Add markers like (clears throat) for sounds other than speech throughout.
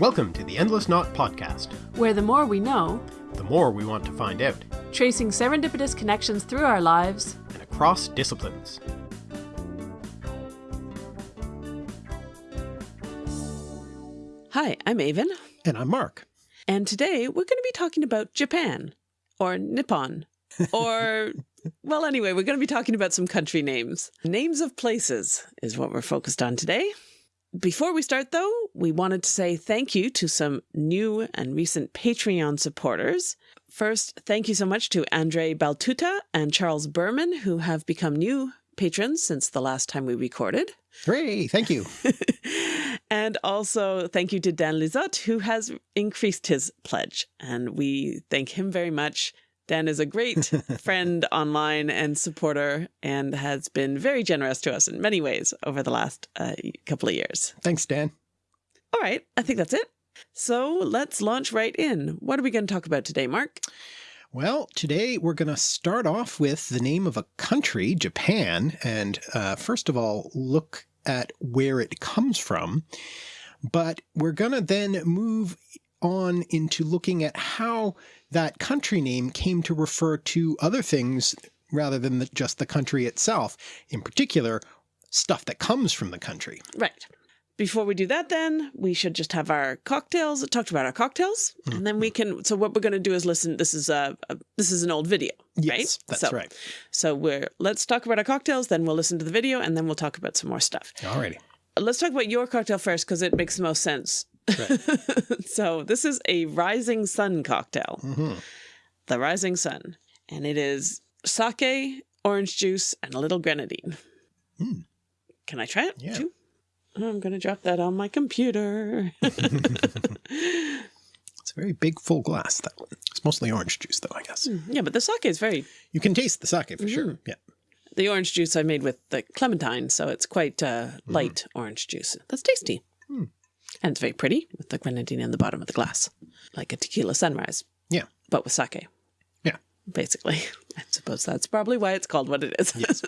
Welcome to the Endless Knot Podcast, where the more we know, the more we want to find out, tracing serendipitous connections through our lives and across disciplines. Hi, I'm Aven. And I'm Mark. And today we're going to be talking about Japan, or Nippon, or, (laughs) well, anyway, we're going to be talking about some country names. Names of places is what we're focused on today. Before we start, though, we wanted to say thank you to some new and recent Patreon supporters. First, thank you so much to Andre Baltuta and Charles Berman, who have become new patrons since the last time we recorded. Hooray, thank you. (laughs) and also thank you to Dan Lizotte, who has increased his pledge. And we thank him very much. Dan is a great (laughs) friend online and supporter and has been very generous to us in many ways over the last uh, couple of years. Thanks, Dan. All right, I think that's it. So let's launch right in. What are we going to talk about today, Mark? Well, today we're going to start off with the name of a country, Japan, and uh, first of all, look at where it comes from. But we're going to then move on into looking at how that country name came to refer to other things rather than the, just the country itself, in particular, stuff that comes from the country. Right. Before we do that, then we should just have our cocktails. Talked about our cocktails, mm -hmm. and then we can. So what we're going to do is listen. This is a, a this is an old video, yes, right? That's so, right. So we're let's talk about our cocktails. Then we'll listen to the video, and then we'll talk about some more stuff. Alrighty. Let's talk about your cocktail first because it makes the most sense Right. (laughs) so this is a Rising Sun cocktail. Mm -hmm. The Rising Sun. And it is sake, orange juice, and a little grenadine. Mm. Can I try it? Yeah. I'm going to drop that on my computer. (laughs) it's a very big full glass, that one. It's mostly orange juice, though, I guess. Mm, yeah, but the sake is very... You can taste the sake for mm -hmm. sure. Mm-hmm. Yeah. The orange juice I made with the clementine, so it's quite uh, mm-hmm. light orange juice. That's tasty. And it's very pretty with the grenadine in the bottom of the glass, like a tequila sunrise. Yeah. But with sake. Yeah. Basically. (laughs) I suppose that's probably why it's called what it is. Yes.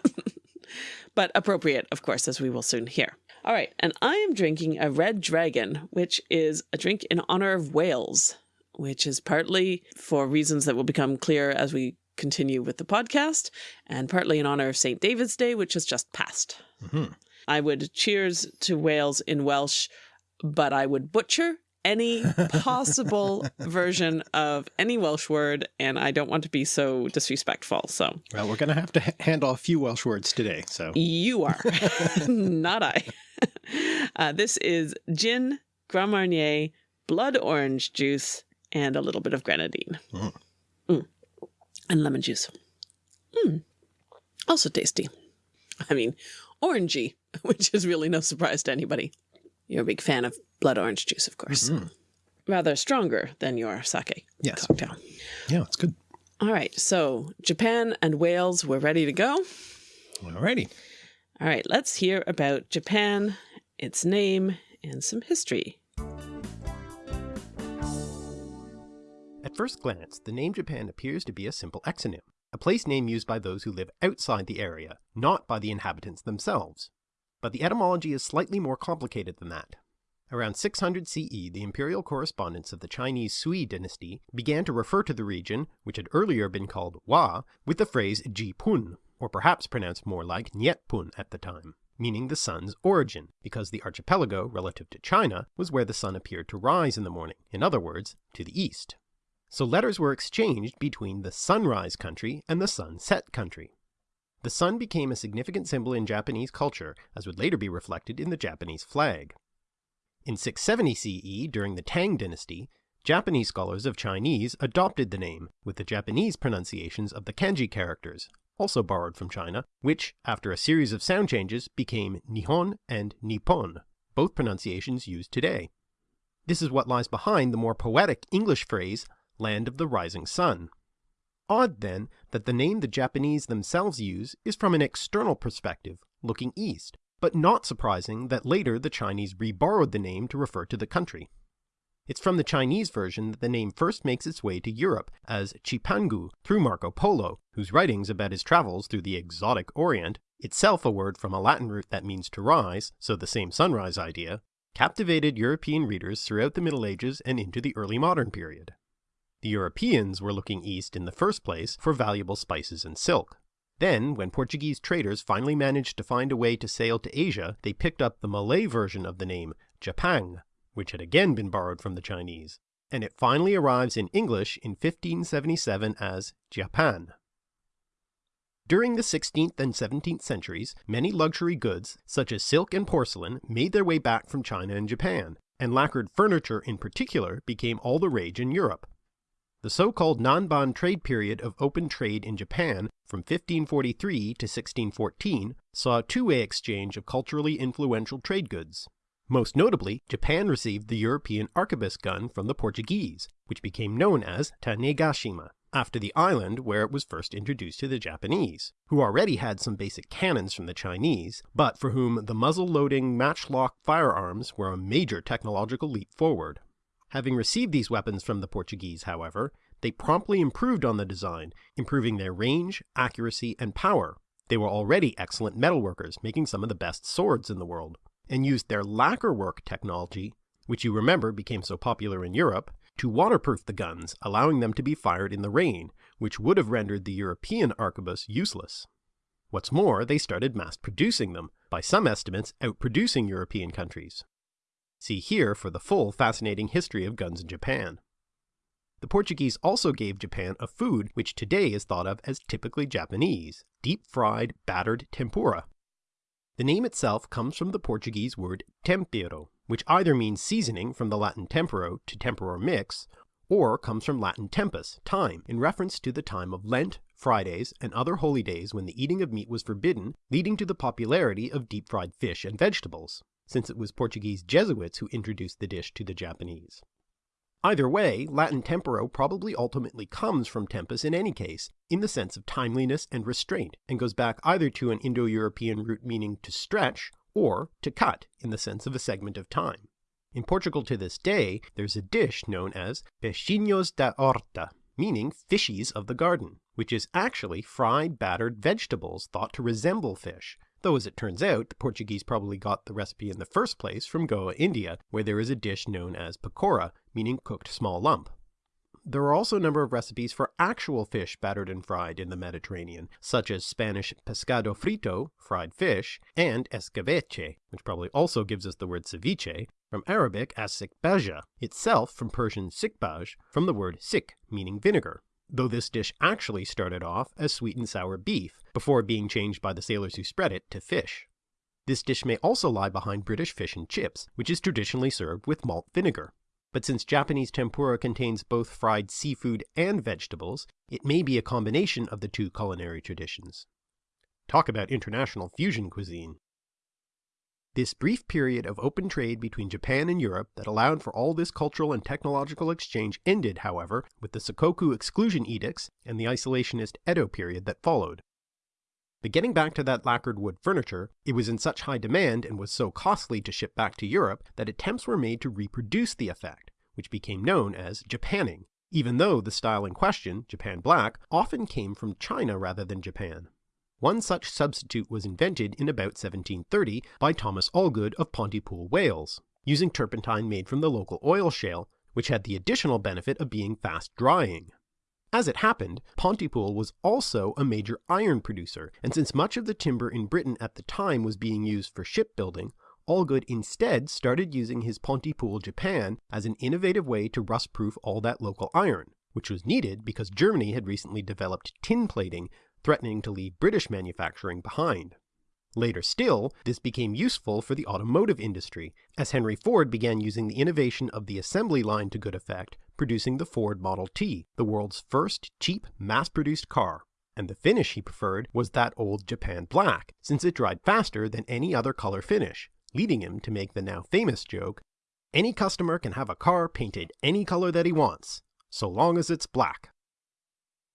(laughs) but appropriate, of course, as we will soon hear. All right. And I am drinking a Red Dragon, which is a drink in honor of Wales, which is partly for reasons that will become clear as we continue with the podcast, and partly in honor of St. David's Day, which has just passed. Mm -hmm. I would cheers to Wales in Welsh but I would butcher any possible (laughs) version of any Welsh word, and I don't want to be so disrespectful. So, well, we're going to have to handle a few Welsh words today. So, you are, (laughs) (laughs) not I. Uh, this is gin, Grand Marnier, blood orange juice, and a little bit of grenadine. Mm. Mm. And lemon juice. Mm. Also tasty. I mean, orangey, which is really no surprise to anybody. You're a big fan of blood orange juice, of course. Mm -hmm. Rather stronger than your sake yes. cocktail. Yeah, it's good. All right. So Japan and Wales, we're ready to go. Alrighty. All right. Let's hear about Japan, its name, and some history. At first glance, the name Japan appears to be a simple exonym, a place name used by those who live outside the area, not by the inhabitants themselves. But the etymology is slightly more complicated than that. Around 600 CE, the imperial correspondence of the Chinese Sui dynasty began to refer to the region, which had earlier been called Wa, with the phrase Ji Pun, or perhaps pronounced more like Niet Pun at the time, meaning the sun's origin, because the archipelago, relative to China, was where the sun appeared to rise in the morning, in other words, to the east. So letters were exchanged between the sunrise country and the sunset country. The sun became a significant symbol in Japanese culture, as would later be reflected in the Japanese flag. In 670 CE, during the Tang dynasty, Japanese scholars of Chinese adopted the name, with the Japanese pronunciations of the kanji characters, also borrowed from China, which, after a series of sound changes, became Nihon and Nippon, both pronunciations used today. This is what lies behind the more poetic English phrase, land of the rising sun. Odd, then, that the name the Japanese themselves use is from an external perspective, looking east, but not surprising that later the Chinese reborrowed the name to refer to the country. It's from the Chinese version that the name first makes its way to Europe as Chipangu through Marco Polo, whose writings about his travels through the exotic Orient, itself a word from a Latin root that means to rise, so the same sunrise idea, captivated European readers throughout the Middle Ages and into the early modern period. The Europeans were looking east in the first place for valuable spices and silk. Then, when Portuguese traders finally managed to find a way to sail to Asia, they picked up the Malay version of the name, Japang, which had again been borrowed from the Chinese, and it finally arrives in English in 1577 as Japan. During the 16th and 17th centuries, many luxury goods, such as silk and porcelain, made their way back from China and Japan, and lacquered furniture in particular became all the rage in Europe. The so-called Nanban trade period of open trade in Japan from 1543 to 1614 saw a two-way exchange of culturally influential trade goods. Most notably, Japan received the European arquebus gun from the Portuguese, which became known as Tanegashima, after the island where it was first introduced to the Japanese, who already had some basic cannons from the Chinese, but for whom the muzzle-loading matchlock firearms were a major technological leap forward. Having received these weapons from the Portuguese, however, they promptly improved on the design, improving their range, accuracy, and power. They were already excellent metalworkers, making some of the best swords in the world, and used their lacquerwork technology, which you remember became so popular in Europe, to waterproof the guns, allowing them to be fired in the rain, which would have rendered the European arquebus useless. What's more, they started mass producing them, by some estimates outproducing European countries. See here for the full fascinating history of guns in Japan. The Portuguese also gave Japan a food which today is thought of as typically Japanese, deep-fried battered tempura. The name itself comes from the Portuguese word tempero, which either means seasoning from the Latin tempero to tempor mix, or comes from Latin tempus, time, in reference to the time of Lent, Fridays, and other holy days when the eating of meat was forbidden, leading to the popularity of deep-fried fish and vegetables since it was Portuguese Jesuits who introduced the dish to the Japanese. Either way, Latin tempero probably ultimately comes from tempus in any case, in the sense of timeliness and restraint, and goes back either to an Indo-European root meaning to stretch, or to cut, in the sense of a segment of time. In Portugal to this day, there's a dish known as peixinhos da horta, meaning fishies of the garden, which is actually fried battered vegetables thought to resemble fish, Though as it turns out, the Portuguese probably got the recipe in the first place from Goa, India, where there is a dish known as pakora, meaning cooked small lump. There are also a number of recipes for actual fish battered and fried in the Mediterranean, such as Spanish pescado frito, fried fish, and escabeche, which probably also gives us the word ceviche, from Arabic as sikbaja, itself from Persian sikbaj, from the word sik, meaning vinegar though this dish actually started off as sweet and sour beef, before being changed by the sailors who spread it to fish. This dish may also lie behind British fish and chips, which is traditionally served with malt vinegar. But since Japanese tempura contains both fried seafood and vegetables, it may be a combination of the two culinary traditions. Talk about international fusion cuisine. This brief period of open trade between Japan and Europe that allowed for all this cultural and technological exchange ended, however, with the Sakoku exclusion edicts and the isolationist Edo period that followed. But getting back to that lacquered wood furniture, it was in such high demand and was so costly to ship back to Europe that attempts were made to reproduce the effect, which became known as Japanning, even though the style in question, Japan Black, often came from China rather than Japan. One such substitute was invented in about 1730 by Thomas Allgood of Pontypool, Wales, using turpentine made from the local oil shale, which had the additional benefit of being fast drying. As it happened, Pontypool was also a major iron producer, and since much of the timber in Britain at the time was being used for shipbuilding, Allgood instead started using his Pontypool Japan as an innovative way to rust-proof all that local iron, which was needed because Germany had recently developed tin plating threatening to leave British manufacturing behind. Later still, this became useful for the automotive industry, as Henry Ford began using the innovation of the assembly line to good effect, producing the Ford Model T, the world's first cheap, mass-produced car. And the finish he preferred was that old Japan black, since it dried faster than any other color finish, leading him to make the now famous joke, any customer can have a car painted any color that he wants, so long as it's black.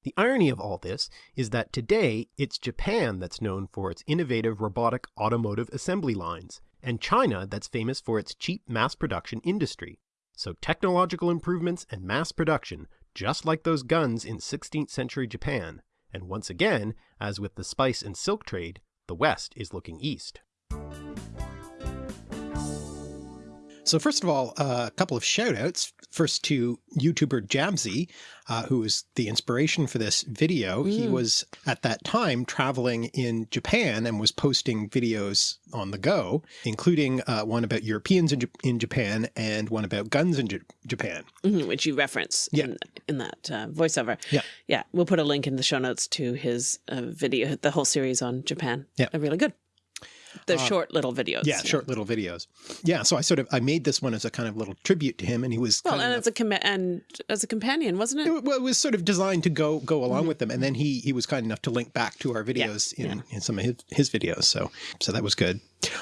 The irony of all this is that today it's Japan that's known for its innovative robotic automotive assembly lines, and China that's famous for its cheap mass production industry. So technological improvements and mass production, just like those guns in 16th century Japan, and once again, as with the spice and silk trade, the West is looking east. So first of all, uh, a couple of shout outs. First to YouTuber Jamsy, uh, who was the inspiration for this video. Mm. He was at that time traveling in Japan and was posting videos on the go, including uh, one about Europeans in, J in, Japan and one about guns in J Japan. Mm -hmm, which you reference yeah. in, in that uh, voiceover. Yeah. Yeah. We'll put a link in the show notes to his uh, video, the whole series on Japan. Yeah. really good the uh, short little videos. Yeah, yeah, short little videos. Yeah, so I sort of I made this one as a kind of little tribute to him, and he was well, and as a com and as a companion, wasn't it? it? Well, it was sort of designed to go go along mm -hmm. with them, and then he he was kind enough to link back to our videos yeah, in, yeah. in some of his, his videos. So so that was good.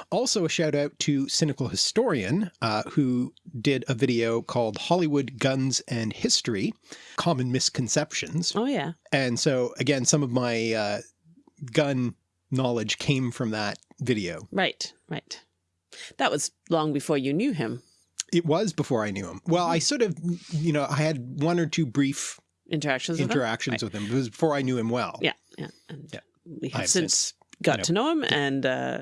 Also, a shout out to Cynical Historian, uh, who did a video called Hollywood Guns and History Common Misconceptions. Oh, yeah. And so, again, some of my uh, gun knowledge came from that video. Right, right. That was long before you knew him. It was before I knew him. Well, I sort of, you know, I had one or two brief interactions interactions with him, with him. It was before I knew him well. Yeah, yeah. And yeah. we have, have since, since, got to know him and uh,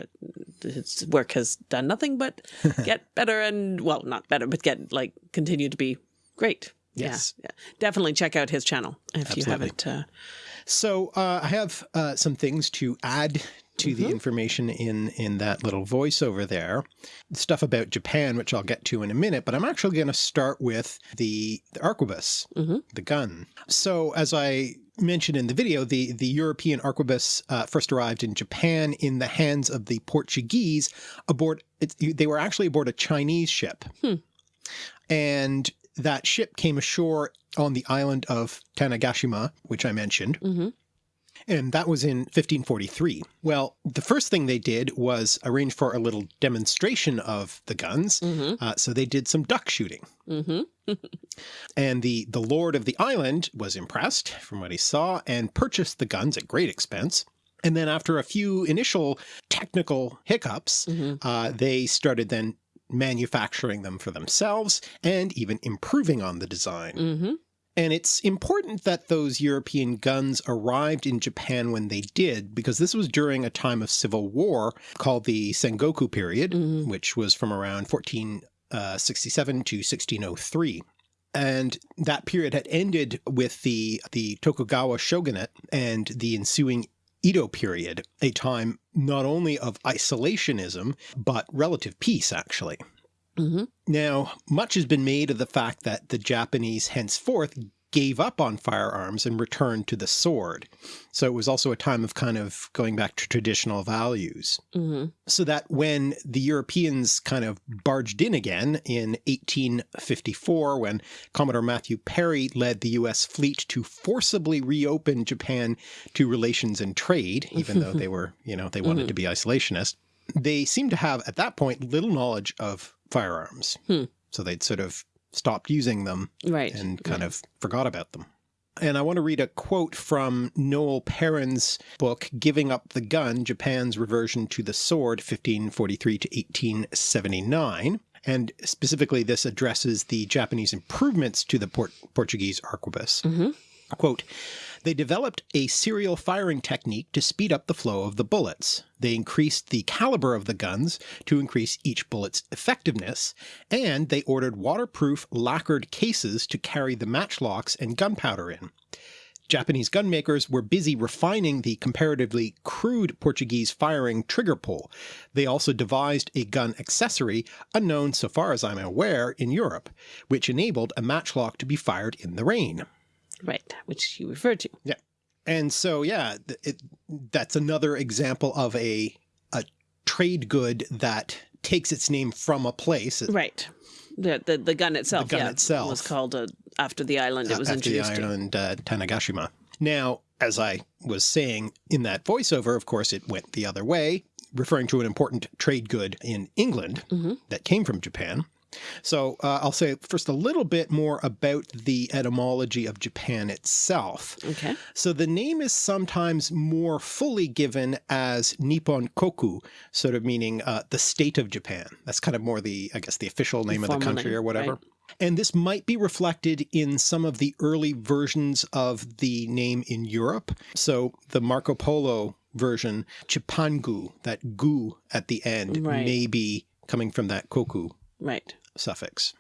his work has done nothing but (laughs) get better and, well, not better, but get like continue to be great. Yes. Yeah, yeah. Definitely check out his channel if Absolutely. you haven't. Uh, so uh, I have uh, some things to add to mm -hmm. the mm-hmm. information in in that little voiceover there. Stuff about Japan, which I'll get to in a minute, but I'm actually going to start with the, the arquebus, mm -hmm. the gun. So as I mentioned in the video, the, the European arquebus uh, first arrived in Japan in the hands of the Portuguese aboard, they were actually aboard a Chinese ship. Hmm. And that ship came ashore on the island of Tanegashima, which I mentioned. Mm -hmm. And that was in 1543. Well, the first thing they did was arrange for a little demonstration of the guns. Mm -hmm. uh, so they did some duck shooting. Mm -hmm. (laughs) and the, the lord of the island was impressed from what he saw and purchased the guns at great expense. And then after a few initial technical hiccups, mm -hmm. uh, they started then manufacturing them for themselves and even improving on the design. Mm -hmm. And it's important that those European guns arrived in Japan when they did, because this was during a time of civil war called the Sengoku period, mm -hmm. which was from around 1467 uh, to 1603. And that period had ended with the, the Tokugawa shogunate and the ensuing Edo period, a time not only of isolationism, but relative peace, actually. Mm -hmm. Now, much has been made of the fact that the Japanese henceforth gave up on firearms and returned to the sword. So it was also a time of kind of going back to traditional values. Mm -hmm. So that when the Europeans kind of barged in again in 1854, when Commodore Matthew Perry led the US fleet to forcibly reopen Japan to relations and trade, even though they (laughs) were, you know, they wanted mm -hmm. to be isolationist, they seemed to have at that point little knowledge of firearms. Hmm. So they'd sort of stopped using them right. and kind of forgot about them. And I want to read a quote from Noel Perrin's book, Giving Up the Gun, Japan's Reversion to the Sword, 1543 to 1879. And specifically, this addresses the Japanese improvements to the Port Portuguese arquebus. Mm -hmm. Quote, they developed a serial firing technique to speed up the flow of the bullets. They increased the caliber of the guns to increase each bullet's effectiveness, and they ordered waterproof lacquered cases to carry the matchlocks and gunpowder in. Japanese gunmakers were busy refining the comparatively crude Portuguese firing trigger pull. They also devised a gun accessory, unknown so far as I'm aware in Europe, which enabled a matchlock to be fired in the rain. Right, which you referred to. Yeah. And so, yeah, it, that's another example of a, a trade good that takes its name from a place. Right. The, the, the gun itself, the gun yeah, itself was called uh, after the island it was after introduced the island uh, Tanegashima. Now, as I was saying in that voiceover, of course, it went the other way, referring to an important trade good in England mm -hmm. that came from Japan. So uh, I'll say first a little bit more about the etymology of Japan itself. Okay. So the name is sometimes more fully given as Nippon Koku, sort of meaning uh, the state of Japan. That's kind of more the, I guess, the official name of the country name, or whatever. Right. And this might be reflected in some of the early versions of the name in Europe. So the Marco Polo version, Chipangu, that gu at the end, right. may be coming from that koku Right. Suffix.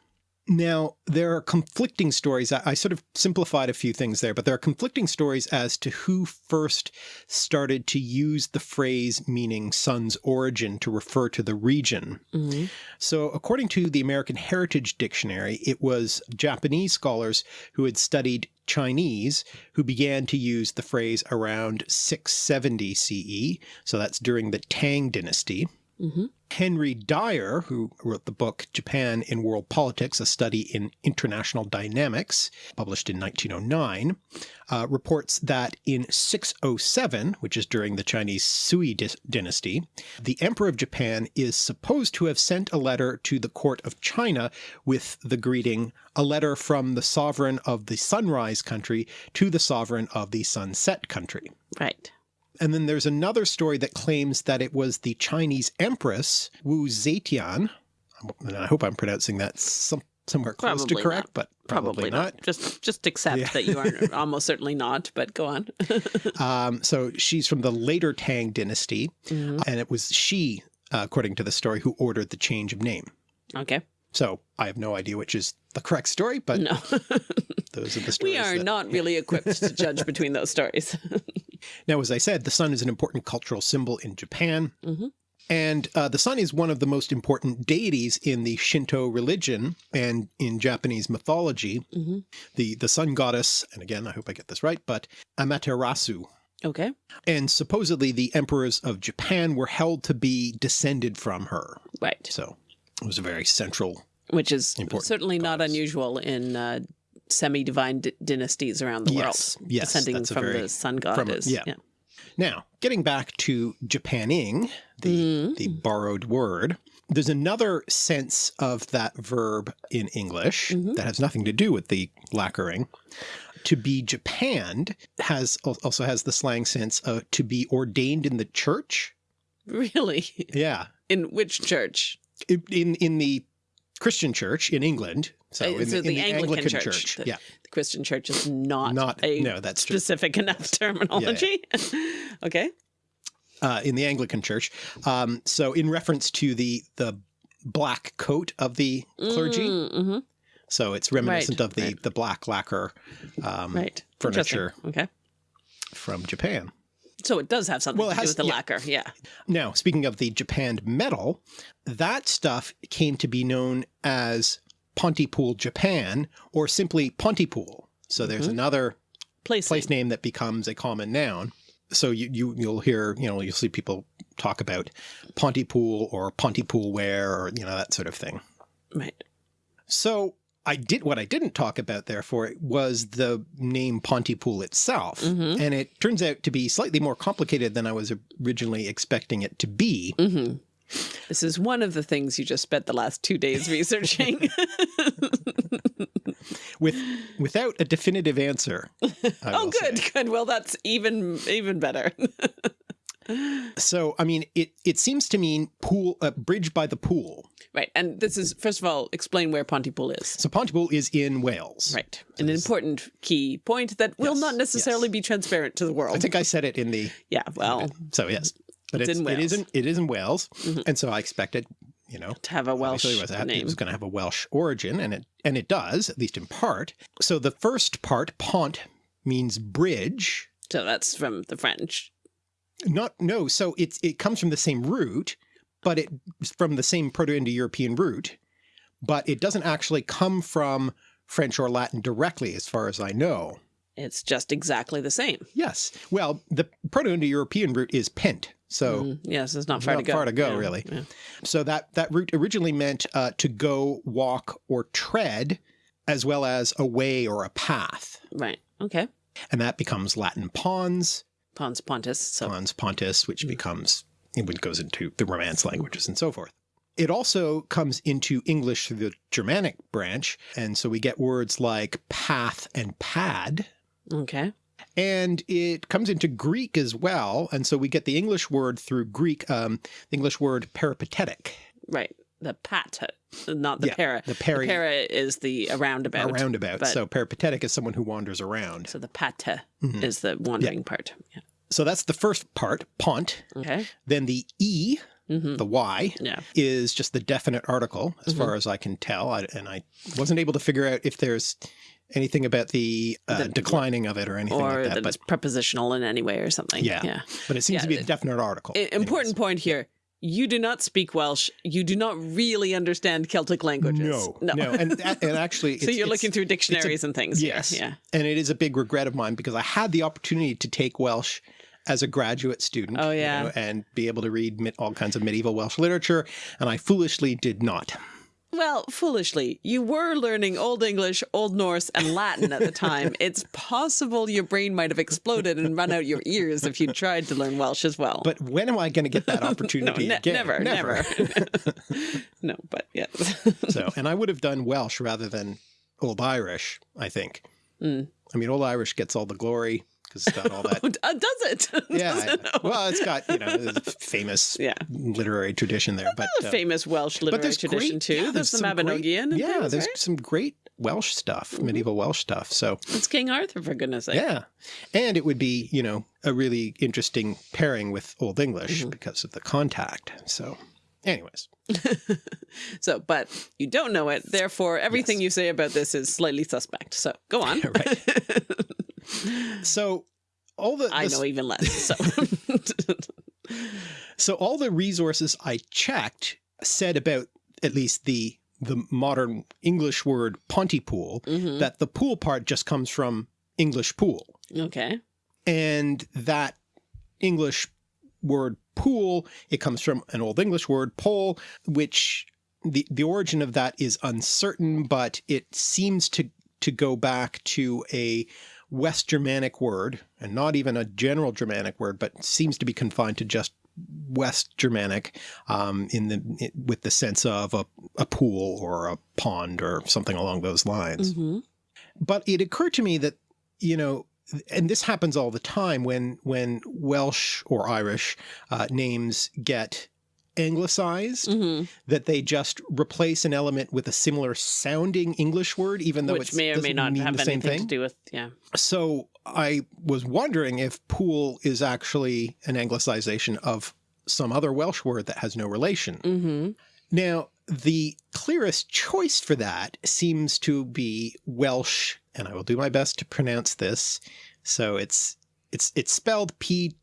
Now, there are conflicting stories. I, I, sort of simplified a few things there, but there are conflicting stories as to who first started to use the phrase meaning sun's origin to refer to the region. Mm -hmm. So according to the American Heritage Dictionary, it was Japanese scholars who had studied Chinese who began to use the phrase around 670 CE. So that's during the Tang dynasty. Mm -hmm. Henry Dyer, who wrote the book Japan in World Politics, a study in international dynamics, published in 1909, uh, reports that in 607, which is during the Chinese Sui dynasty, the Emperor of Japan is supposed to have sent a letter to the court of China with the greeting, a letter from the sovereign of the sunrise country to the sovereign of the sunset country. Right. And then there's another story that claims that it was the Chinese Empress Wu Zetian, and I hope I'm pronouncing that some, somewhere close probably to correct, not. but probably, probably not. not. Just just accept yeah. that you are (laughs) almost certainly not, but go on. (laughs) um, so she's from the later Tang dynasty, mm -hmm. and it was she, uh, according to the story, who ordered the change of name. Okay. So I have no idea which is the correct story, but no. (laughs) those are the stories. We are that... not really equipped to judge between those stories. Now, as I said, the sun is an important cultural symbol in Japan. Mm -hmm. And uh, the sun is one of the most important deities in the Shinto religion and in Japanese mythology. Mm -hmm. The the sun goddess, and again, I hope I get this right, but Amaterasu. Okay. And supposedly the emperors of Japan were held to be descended from her. Right. So it was a very central Which is certainly not unusual in uh, semi-divine dynasties around the yes, world. Yes, descending from very, the sun god is. Yeah. yeah. Now, getting back to Japanning, the, mm the borrowed word, there's another sense of that verb in English mm -hmm. that has nothing to do with the lacquering. To be Japanned has also has the slang sense of to be ordained in the church. Really? Yeah. In which church? in in the Christian church in England. So, in, so the, in the Anglican, Anglican, church. church. The, yeah. The Christian church is not, not a no, that's specific true. (laughs) enough terminology. Yeah, yeah. (laughs) okay. Uh, in the Anglican church. Um, so in reference to the the black coat of the clergy. Mm -hmm. So it's reminiscent right, of the, right. the black lacquer um, right. furniture okay. from Japan. So it does have something well, to has, do with the yeah. lacquer, yeah. Now, speaking of the japanned metal, that stuff came to be known as Pontypool, Japan, or simply Pontypool. So there's mm -hmm. another place, place name. name that becomes a common noun. So you, you you'll hear you know you'll see people talk about Pontypool or Pontypool ware or you know that sort of thing. Right. So I did what I didn't talk about therefore was the name Pontypool itself. Mm -hmm. And it turns out to be slightly more complicated than I was originally expecting it to be. Mm -hmm. This is one of the things you just spent the last two days researching. (laughs) With without a definitive answer. oh, good, say. good. Well, that's even even better. (laughs) so, I mean, it it seems to mean pool, a uh, bridge by the pool. Right. And this is, first of all, explain where Pontypool is. So Pontypool is in Wales. Right. An important key point that will yes, not necessarily yes. be transparent to the world. I think I said it in the... Yeah, well... So yes. But it's, it's in Wales. It is in, it is in Wales. Mm -hmm. And so I expected, you know... To have a Welsh it was, name. It was going to have a Welsh origin, and it, and it does, at least in part. So the first part, pont, means bridge. So that's from the French. Not, no, so it's, it comes from the same root, but it's from the same Proto-Indo-European root, but it doesn't actually come from French or Latin directly, as far as I know. It's just exactly the same. Yes. Well, the Proto-Indo-European root is pent. So mm, yes, it's not far not to go. Far to go, yeah, really. Yeah. So that that root originally meant uh, to go, walk, or tread, as well as a way or a path. Right. Okay. And that becomes Latin pons. Pons pontus. So. Pons pontus, which mm. becomes it goes into the Romance languages and so forth. It also comes into English through the Germanic branch, and so we get words like path and pad. Okay. And it comes into Greek as well, and so we get the English word through Greek, um, the English word peripatetic. Right. The pat, not the yeah, para. The, peri, the para is the roundabout. A roundabout. So peripatetic is someone who wanders around. So the pata mm -hmm. is the wandering yeah. part. Yeah. So that's the first part, pont. Okay. Then the E Mhm. the Y, Yeah. is just the definite article, as Mhm. far as I can tell. I, and I wasn't able to figure out if there's anything about the, uh, The- declining of it or anything Or like that that. But, it's prepositional in any way or something. Yeah. Yeah. but it seems yeah, to be a definite article. Important point here. You do not speak Welsh. You do not really understand Celtic languages. No, No. no, and (laughs) and actually, so you're looking through dictionaries and things. yes, Yeah. and it is a big regret of mine because I had the opportunity to take Welsh as a graduate student. Oh, you yeah. know, and be able to read all kinds of medieval Welsh literature, and I foolishly did not. Well, foolishly, you were learning Old English, Old Norse, and Latin at the time. (laughs) it's possible your brain might have exploded and run out your ears if you tried to learn Welsh as well. But when am I going to get that (laughs) no, opportunity ne- again? never, never. (laughs) no, but yes. so, and I would have done Welsh rather than Old Irish. I think. Mm. I mean, Old Irish gets all the glory because it's got all that. (laughs) Uh, does it? (laughs) yeah, it? well, it's got you know (laughs) famous Yeah. literary tradition there, but uh, famous Welsh literary there's tradition great- too. yeah, there's, the some Mabinogion. and yeah, things, there's right? some great Welsh stuff, Mm-hmm. medieval Welsh stuff. So It's King Arthur for goodness sake. yeah, and it would be you know a really interesting pairing with Old English Mm-hmm. because of the contact. So, anyways, So, but you don't know it. Therefore, everything you say about this is slightly suspect. So go on. Right. So all the, I know even less. So (laughs) So all the resources I checked said about at least the the modern English word Pontypool Mhm. that the pool part just comes from English pool okay. and that English word pool it comes from an old English word pole which the the origin of that is uncertain but it seems to to go back to a West Germanic word and not even a general Germanic word but seems to be confined to just West Germanic um, in the it, with the sense of a, a pool or a pond or something along those lines. hmm But it occurred to me that you know, and this happens all the time when when Welsh or Irish uh, names get anglicized, hmm that they just replace an element with a similar sounding English word, even though Which it may or may mean have the same anything thing. to do with yeah. So I was wondering if pool is actually an anglicization of some other Welsh word that has no relation. hmm Now, the clearest choice for that seems to be Welsh, and I will do my best to pronounce this. So it's it's it's spelled P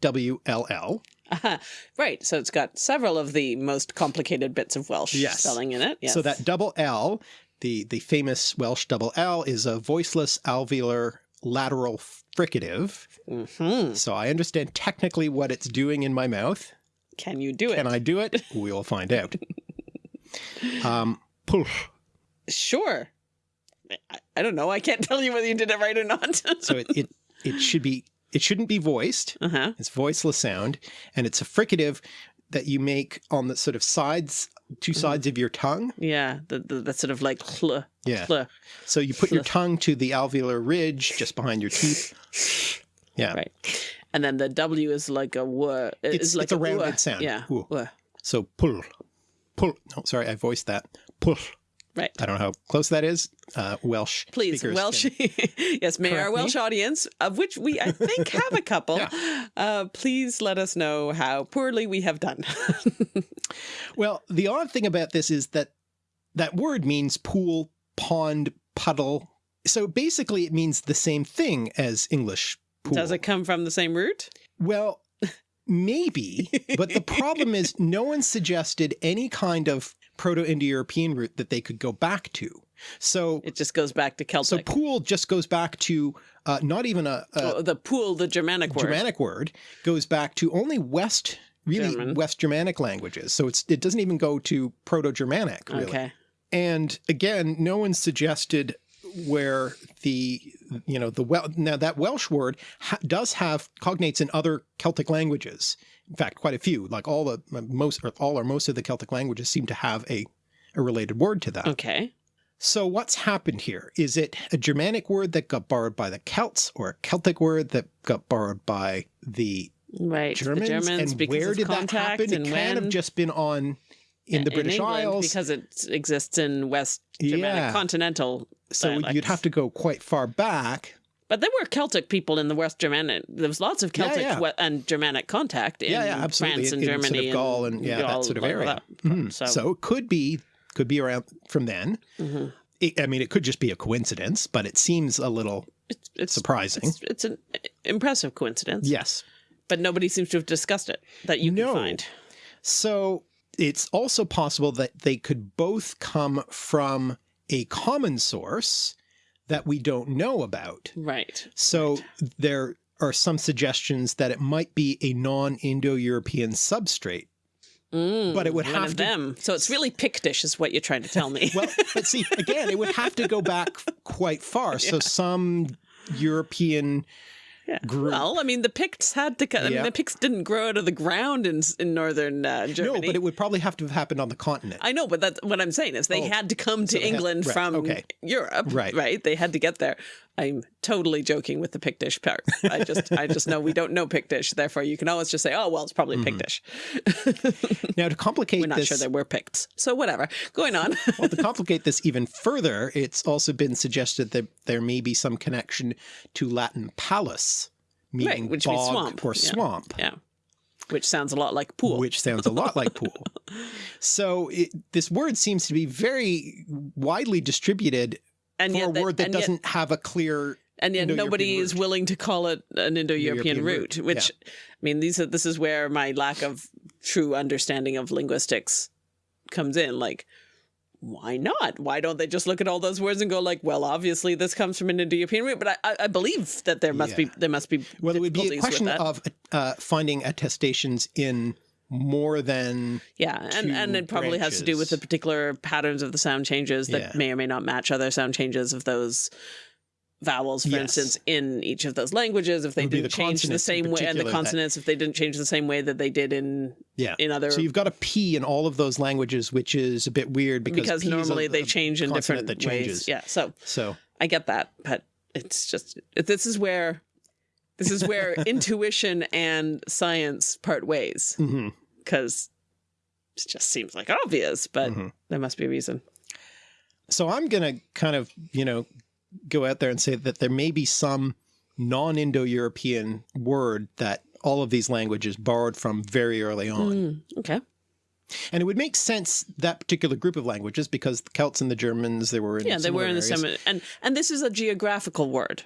L. (laughs) Right. So it's got several of the most complicated bits of Welsh Yes. spelling in it. Yes. So that double L, the the famous Welsh double L, is a voiceless alveolar lateral fricative. hmm So I understand technically what it's doing in my mouth. Can you do it? Can I do it? (laughs) We will find out. Um, pull. Sure. I, I don't know. I can't (laughs) tell you whether you did it right or not. So it, it it should be it shouldn't be voiced. uh huh. It's voiceless sound, and it's a fricative that you make on the sort of sides, two sides of your tongue. Yeah. The, the, sort of like cl, Yeah. cl. So you put your (laughs) tongue to the alveolar ridge just behind your teeth. (laughs) Yeah. Right. And then the W is like a w. It's- like it's a rounded w. sound. Yeah. So pull, pull. No, sorry, I voiced that. Pull. Right. I don't know how close that is. Uh, Welsh. Please, Welsh. (laughs) yes, may our correct me. Welsh audience, of which we I think have a couple, (laughs) Yeah. uh, please let us know how poorly we have done. (laughs) Well, the odd thing about this is that that word means pool, pond, puddle. So basically, it means the same thing as English pool. Does it come from the same root? Well, maybe, but the problem is no one suggested any kind of Proto-Indo-European root that they could go back to. So, It just goes back to Celtic. so pool just goes back to uh, not even a, a Oh, the pool, the Germanic word. Germanic word, goes back to only West, really German. West Germanic languages. So it's it doesn't even go to Proto-Germanic, really. Okay. And again, no one suggested where the you know the well now that Welsh word ha does have cognates in other Celtic languages. In fact, quite a few. Like all the most or all or most of the Celtic languages seem to have a a related word to that. Okay. So what's happened here? Is it a Germanic word that got borrowed by the Celts, or a Celtic word that got borrowed by the Right. Germans? the Germans and where did that contact happen? It kind of just been on in the British England, Isles. because it exists in West Germanic Yeah. continental. so dialects. you'd have to go quite far back But there were Celtic people in the West Germanic. There was lots of Celtic yeah. we- and Germanic contact in yeah, yeah, absolutely. France and in, in Germany sort of Gaul and, yeah, Gaul, that sort of area. Mhm. So, So it could be could be around from then. mhm. It, I mean, it could just be a coincidence, but it seems a little it's it's surprising. it's, it's an impressive coincidence. yes. but nobody seems to have discussed it that you No. can find. So it's also possible that they could both come from a common source that we don't know about. Right. So there are some suggestions that it might be a non-Indo-European substrate. Mm, But it would one have of to- them. So it's really Pictish, is what you're trying to tell me. (laughs) Well, but see, again, it would have to go back quite far. (laughs) So some European (laughs) Yeah. group. Well, I mean, the Picts had to. cut I mean, the Picts didn't grow out of the ground in in northern uh, Germany. no, but it would probably have to have happened on the continent. I know, but that's what I'm saying is they Oh, had to come to they had- England right, from okay. Europe, Right. Right? They had to get there. I'm totally joking with the Pictish part. I just, I just know we don't know Pictish, therefore you can always just say, oh well, it's probably Mm-hmm. Pictish. (laughs) Now, to complicate We're not this, sure we're Picts, so whatever. Going on. (laughs) well, to complicate this even further, it's also been suggested that there may be some connection to Latin palus, meaning which means bog swamp, or yeah. swamp. yeah, which sounds a lot like pool. Which sounds a lot like pool. (laughs) So it, this word seems to be very widely distributed and for a yet, word that doesn't have a clear. and yet nobody is willing to call it an Indo-European root, which I mean these are this is where my lack of true understanding of linguistics comes in like why not why don't they just look at all those words and go like well obviously this comes from an Indo-European root but I, I, I believe that there must Yeah. be there must be Well, it would be a question of uh, finding attestations in more than yeah and and it probably has to do with the particular patterns of the sound changes that Yeah. may or may not match other sound changes of those vowels for Yes. instance in each of those languages if they didn't the change the same way and the particular that- consonants if they didn't change the same way that they did in yeah. in other So you've got a P in all of those languages, which is a bit weird because, because is a- normally they change in different that ways yeah so So i get that but it's just this is where this is where (laughs) intuition and science part ways mhm. Because it just seems like obvious but Mhm. there must be a reason So I'm going to kind of, you know, go out there and say that there may be some non-Indo-European word that all of these languages borrowed from very early on. Mm, okay And it would make sense that particular group of languages because the Celts and the Germans, they were in yeah they were in the similar same and and this is a geographical word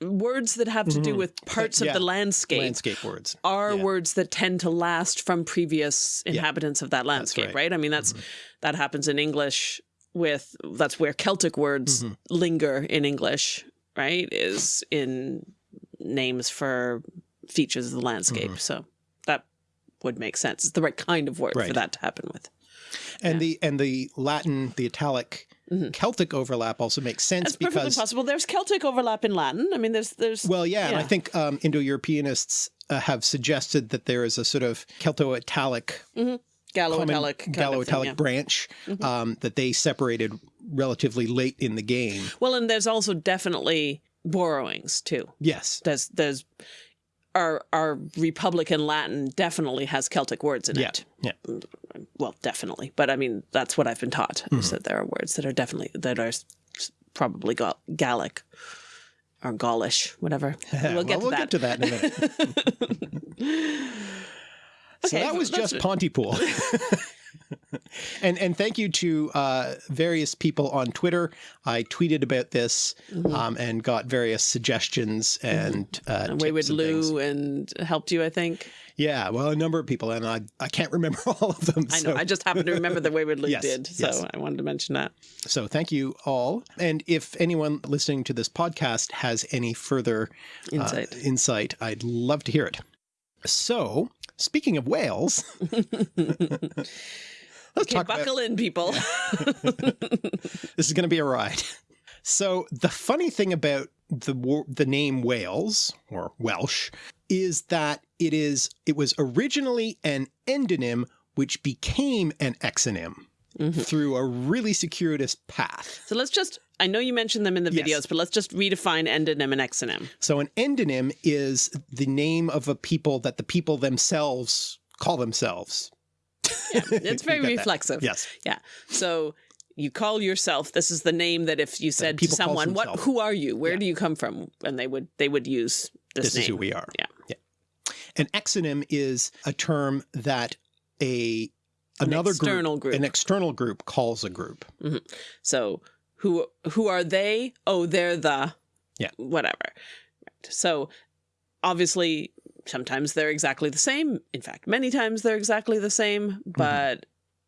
words that have to do Mhm. with parts Yeah. of the landscape landscape words. are Yeah. words that tend to last from previous inhabitants of that landscape, right. right. I mean, that's that happens in English with that's where Celtic words Mhm. linger in English, right? Is in names for features of the landscape. So that would make sense. It's the right kind of word for that to happen with. And the and the Latin, the Italic Mhm. Celtic overlap also makes sense That's perfectly because possible. There's Celtic overlap in Latin. I mean, there's there's well, yeah, and I think um, Indo-Europeanists uh, have suggested that there is a sort of Celto-Italic Gallo-Italic kind of Gallo-Italic thing, yeah. branch um, that they separated relatively late in the game. Well, and there's also definitely borrowings too. Yes. there's there's our our Republican Latin definitely has Celtic words in Yeah. it. Yeah. Well, definitely, but I mean that's what I've been taught Mm-hmm. is that there are words that are definitely that are probably Gal- Gallic or Gaulish, whatever. (laughs) We'll get well, to we'll that. get to that in a minute. (laughs) so Okay, that was just Pontypool. (laughs) and and thank you to uh, various people on Twitter. I tweeted about this Mm-hmm. um, and got various suggestions and, uh, And Wayward and things. Lou and helped you, I think. Yeah, well, a number of people, and I I can't remember (laughs) all of them. I know. I just happen to remember that Wayward Lou (laughs) Yes, did, so yes. I wanted to mention that. So thank you all. And if anyone listening to this podcast has any further uh, Insight. insight, I'd love to hear it. So, speaking of Wales, (laughs) let's Okay, buckle in, people. (laughs) (laughs) this is going to be a ride. So, the funny thing about the the name Wales or Welsh is that it is it was originally an endonym which became an exonym Mm-hmm. through a really circuitous path. so let's just. I know you mentioned them in the Yes. videos, but let's just redefine endonym and exonym. So an endonym is the name of a people that the people themselves call themselves. (laughs) It's very that. reflexive. Yes. Yeah. So you call yourself. This is the name that if you said to someone, "What? Who are you? Where Yeah. do you come from?" and they would they would use this, This name. is who we are. Yeah. Yeah. An exonym is a term that a another external group. an external group calls a group. Mm-hmm. So who who are they? Oh, they're the Yeah. whatever. So obviously sometimes they're exactly the same. In fact, many times they're exactly the Mm-hmm. same, but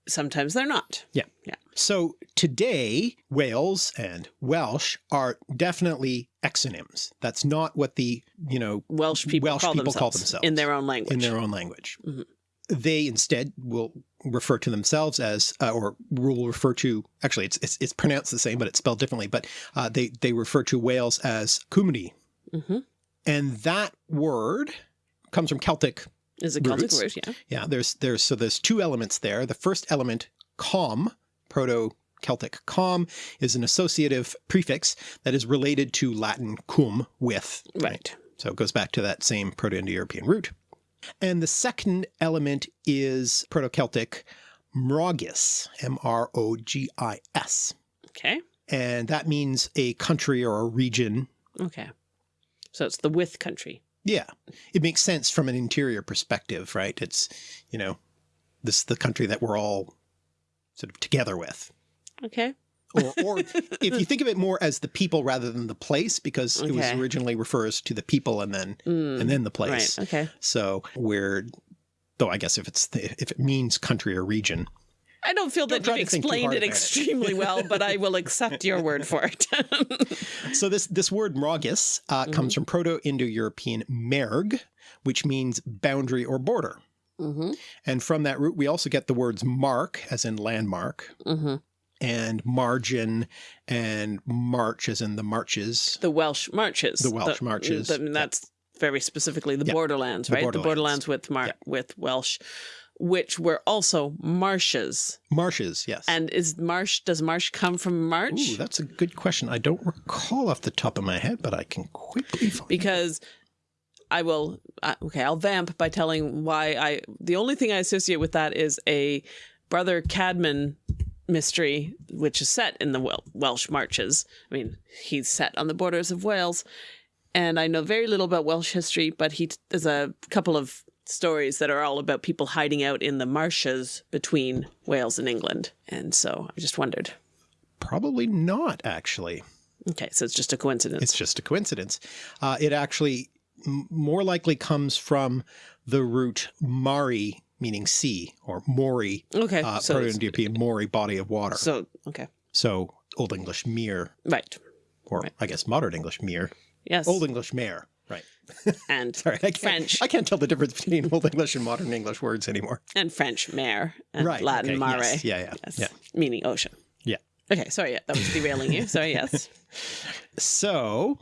sometimes they're not. Yeah. Yeah. So today, Wales and Welsh are definitely exonyms. That's not what the, you know, Welsh people, Welsh call, people themselves call themselves in their own language. in their own language. Mhm. They instead will refer to themselves as, uh, or will refer to, actually it's, it's, it's pronounced the same, but it's spelled differently, but uh, they, they refer to Wales as Cymru. hmm And that word comes from Celtic. Is a Celtic Roots. word, yeah. Yeah, there's, there's, so there's two elements there. The first element, com, Proto-Celtic com, is an associative prefix that is related to Latin cum, with. Right. So it goes back to that same Proto-Indo-European root. And the second element is Proto-Celtic mrogis, M-R-O-G-I-S. Okay. And that means a country or a region. Okay. So it's the with country. Yeah, it makes sense from an interior perspective, right? It's, you know, this is the country that we're all sort of together with. Okay. Or, or if you think of it more as the people rather than the place, because it was originally refers to the people and then Mm, and then the place. Right. Okay. So we're, though I guess if it's the, if it means country or region, I don't feel Don't that you've to think too explained it extremely well, (laughs) but I will accept your word for it. (laughs) so this this word mrogis uh, Mm-hmm. comes from Proto-Indo-European merg, which means boundary or border. hmm And from that root, we also get the words mark, as in landmark, hmm and margin, and march, as in the marches. The Welsh marches. The Welsh marches, the- that's very specifically the Yeah. borderlands, right? The borderlands. borderlands with mar- Yeah. with Welsh, which were also marshes. Marshes, yes. And is marsh? Does marsh come from march? Ooh, that's a good question. I don't recall off the top of my head, but I can quickly find. because I will uh, okay, I'll vamp by telling why I the only thing I associate with that is a brother Cadfael mystery which is set in the Wel- Welsh marches. I mean, he's set on the borders of Wales and I know very little about Welsh history, but he there's a couple of stories that are all about people hiding out in the marshes between Wales and England. And so I just wondered. Probably not, actually. Okay, so it's just a coincidence. It's just a coincidence. Uh, it actually m- more likely comes from the root mari, meaning sea, or mori, okay, uh, so Proto-Indo-European mori, body of water. so okay. So Old English mere, Right. or I guess modern English mere, Yes. Old English mare. Right. (laughs) and Sorry, I French. I can't tell the difference between (laughs) Old English and modern English words anymore. and French mare and Right. Latin okay, mare. yes, Yeah, yeah, Yes. yeah. Meaning ocean. Yeah. Okay, sorry, yeah, that was derailing you. Sorry, yes. (laughs) So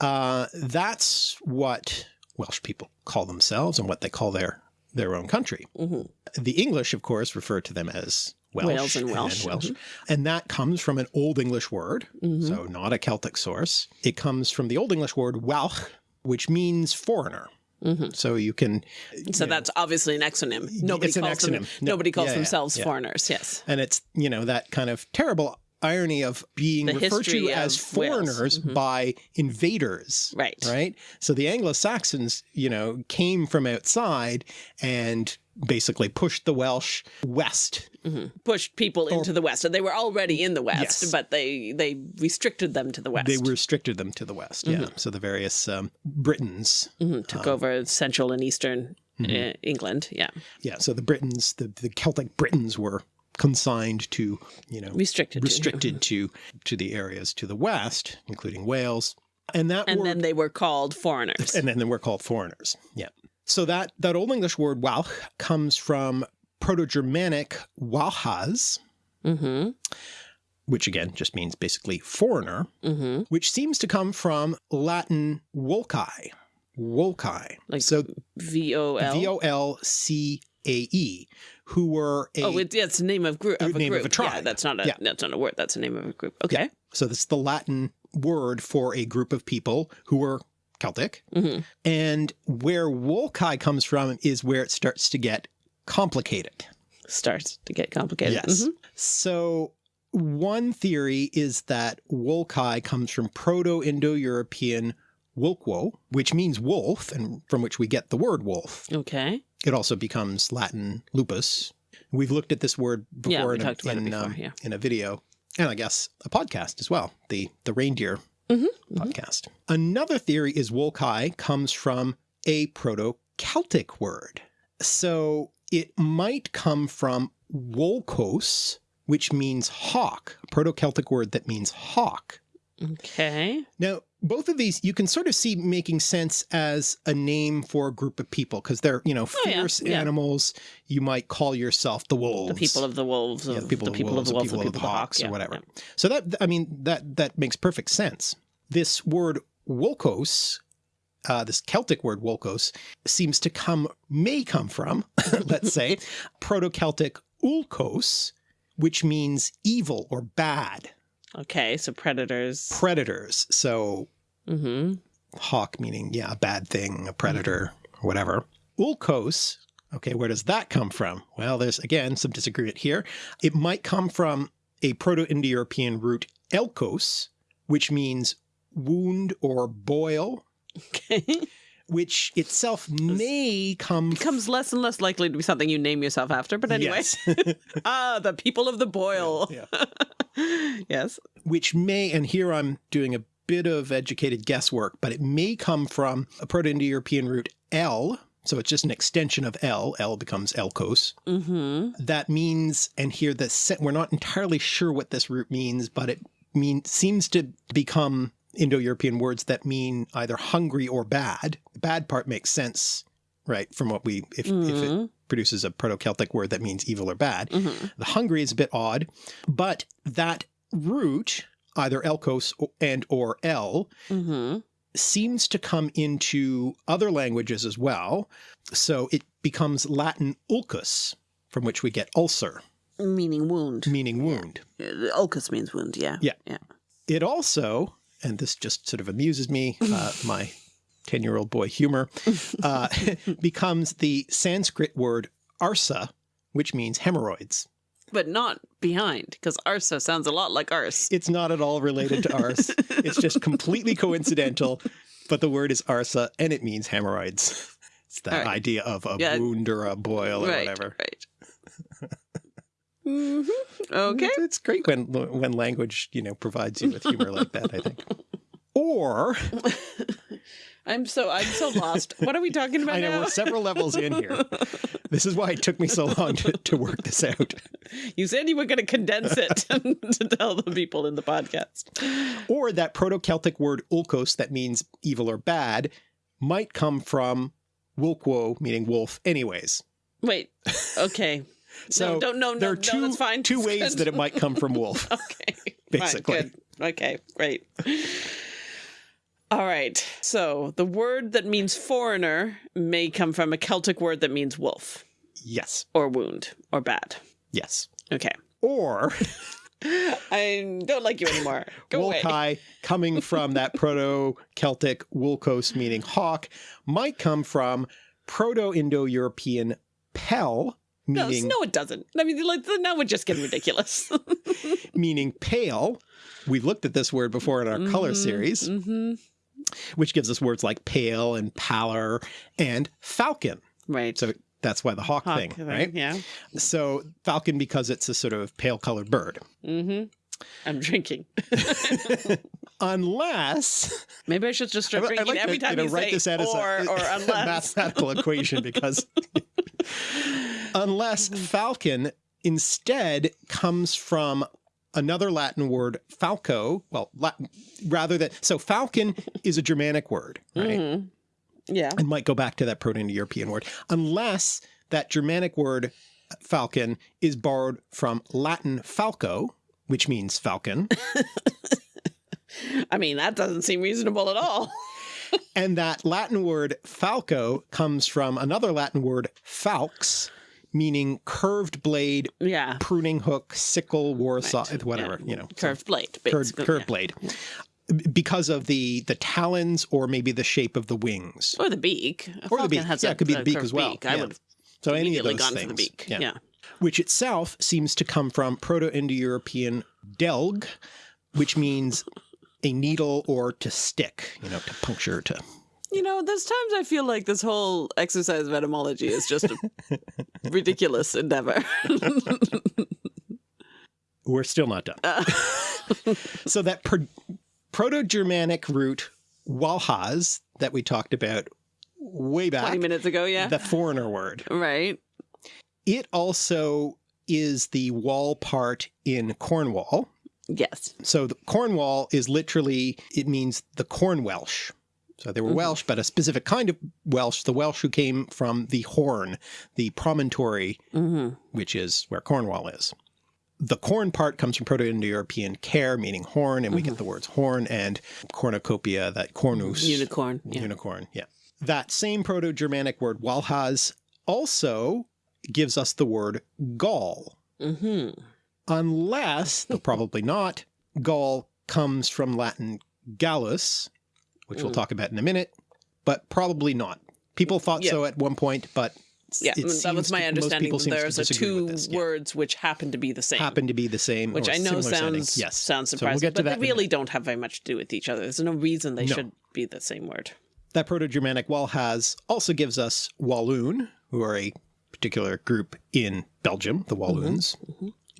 uh, that's what Welsh people call themselves and what they call their their own country. hmm The English, of course, refer to them as Welsh, Wales and Welsh, Mm-hmm. And that comes from an Old English word, Mhm. so not a Celtic source. It comes from the Old English word Welch, which means foreigner. hmm So you can, So that's obviously an exonym. Nobody It's an calls them. No, Nobody calls yeah, themselves yeah. foreigners. Yes. and it's, you know, that kind of terrible irony of being The referred to as foreigners Mhm. by invaders. Right. right? So the Anglo-Saxons, you know, came from outside and basically pushed the Welsh west. hmm Pushed people into the west, and they were already in the west, Yes. but they they restricted them to the west. They restricted them to the west. Yeah. Mm-hmm. So the various um, Britons. Mhm, took over central and eastern Mm-hmm. uh, England. Yeah, Yeah. So the Britons, the, the Celtic Britons were consigned to, you know, restricted. to- restricted to to the areas to the west, including Wales. And that and then they were called foreigners. and then they were called foreigners. Yeah. So that that Old English word Walch comes from Proto-Germanic Walhaz, hmm which again just means basically foreigner, hmm which seems to come from Latin Volcae. Volcae. Like so V O L. V O L C A E, who were a Oh, it, yeah, it's the name of group of a Name of group. a tribe. Yeah, that's not a Yeah. that's not a word. That's the name of a group. Okay. so that's the Latin word for a group of people who were Celtic. hmm And where Volcae comes from is where it starts to get complicated. Starts to get complicated. Yes. Mhm. So one theory is that Wolkai comes from Proto-Indo-European Wolkwo, which means wolf, and from which we get the word wolf. Okay. It also becomes Latin lupus. We've looked at this word before, Yeah, in, a, talked about it in, before, um, yeah. in a video, and I guess a podcast as well, the the reindeer Mhm, podcast. Another theory is Wolkai comes from a Proto-Celtic word. So it might come from Wolkos, which means hawk, Proto-Celtic word that means hawk. Okay. Now, both of these you can sort of see making sense as a name for a group of people because they're, you know, Oh, yeah, fierce yeah. animals. You might call yourself the wolves. The people of the wolves, of yeah, the people, the of, people wolves, of the wolves, the people of the hawk, hawks, yeah, or whatever. So that, I mean, that that makes perfect sense. This word wolkos, uh, this Celtic word wolkos, seems to come, may come from, (laughs) let's say, (laughs) Proto-Celtic ulkos, which means evil or bad, Okay, so predators. predators. So Mm-hmm. hawk meaning, yeah, a bad thing, a predator, or whatever. Ulkos, okay, where does that come from? Well, there's again some disagreement here. It might come from a Proto-Indo-European root elkos, which means wound or boil, (laughs) Okay. Which itself may come Becomes less and less likely to be something you name yourself after, but anyway. Yes. (laughs) ah, the people of the boil. Yeah. (laughs) yes. which may, and here I'm doing a bit of educated guesswork, but it may come from a Proto-Indo-European root L. So it's just an extension of L. L becomes Elkos. Mm-hmm. That means, and here the we're not entirely sure what this root means, but it mean seems to become Indo-European words that mean either hungry or bad. The bad part makes sense, right? From what we, if, if it Mhm. produces a Proto-Celtic word that means evil or bad. Mm-hmm. The hungry is a bit odd, but that root, either elkos and or el, Mm-hmm. seems to come into other languages as well. So it becomes Latin ulcus, from which we get ulcer, Meaning wound. meaning wound. Uh, Ulcus means wound, yeah. Yeah. Yeah. It also, and this just sort of amuses me, uh, (laughs) my 10 year old boy humor, uh, (laughs) becomes the Sanskrit word arsa, which means hemorrhoids. But not behind, because arsa sounds a lot like arse. It's not at all related to arse. (laughs) it's just completely coincidental, but the word is arsa and it means hemorrhoids. It's that right. idea of a Yeah. wound or a boil or right. whatever. Right. Hmm Okay. It's, great when when language, you know, provides you with humor like that, I think. Or (laughs) I'm so I'm so lost. What are we talking about I know now? we're several levels in here. (laughs) This is why it took me so long to, to work this out. You said you were going to condense it (laughs) to tell the people in the podcast. Or that Proto-Celtic word ulkos that means evil or bad might come from Wulkwo, meaning wolf, anyways. Wait. Okay. So no, don't no, there are two, no, that's fine. two ways that it might come from (laughs) wolf. Okay. Basically. Fine, good. Okay, great. All right. So the word that means foreigner may come from a Celtic word that means wolf yes. or wound or bad. Yes. Okay. Or (laughs) I don't like you anymore. Go. Wolkai, coming from that (laughs) Proto-Celtic Wulkos meaning hawk, might come from Proto-Indo-European pel, meaning no, it doesn't. I mean, like, now we're just getting ridiculous. (laughs) meaning pale. We've looked at this word before in our color series, hmm which gives us words like pale and pallor and falcon. Right. So that's why the hawk, Hawk thing, right? Yeah. So falcon because it's a sort of pale colored bird. hmm I'm drinking. (laughs) Unless Maybe I should just start drinking like every to, time you you, know, write say this out as or a, or (laughs) unless. mathematical (laughs) equation because unless falcon instead comes from another Latin word falco, well, Latin, rather than so falcon is a Germanic word, right? Mhm. Yeah. And might go back to that Proto-Indo-European word, unless that Germanic word falcon is borrowed from Latin falco, which means falcon, (laughs) I mean, that doesn't seem reasonable at all. (laughs) and that Latin word falco comes from another Latin word falx, meaning curved blade, yeah. pruning hook, sickle, war Right. saw, whatever, Yeah. you know, Curved blade. curved, basically, curved yeah. blade. Because of the the talons or maybe the shape of the wings. Or the beak. A Or the beak. Has Yeah, a, it could be the beak as well. Beak. I would So any of those gone things. for the beak. Yeah. Yeah. Which itself seems to come from Proto-Indo-European delg, which means a needle or to stick, you know, to puncture, to You know, there's times I feel like this whole exercise of etymology is just a (laughs) ridiculous endeavor. (laughs) We're still not done. (laughs) so that pro- Proto-Germanic root Walhaz that we talked about way back, 20 minutes ago, yeah. the foreigner word, right. It also is the wall part in Cornwall. Yes. So the Cornwall is literally, it means the Corn Welsh. So they were Welsh, but a specific kind of Welsh, the Welsh who came from the Horn, the promontory, hmm which is where Cornwall is. The corn part comes from Proto-Indo-European care, meaning horn, and we get the words horn and cornucopia, that cornus, Unicorn. Yeah. unicorn. Yeah. That same Proto-Germanic word walhas also gives us the word Gaul, hmm unless, though (laughs) probably not, Gaul comes from Latin Gallus, which we'll Mm. talk about in a minute, but probably not. People thought Yeah. so at one point, but Yeah, it that was my to- understanding. people that seem to There's a two this. Yeah. words which happen to be the same. happen to be the same, which I know sounds yes. sounds So we'll surprising, get to but they really don't have very much to do with each other. There's no reason they No. should be the same word. That Proto-Germanic Walhaz also gives us Walloon, who are a particular group in Belgium, the Walloons.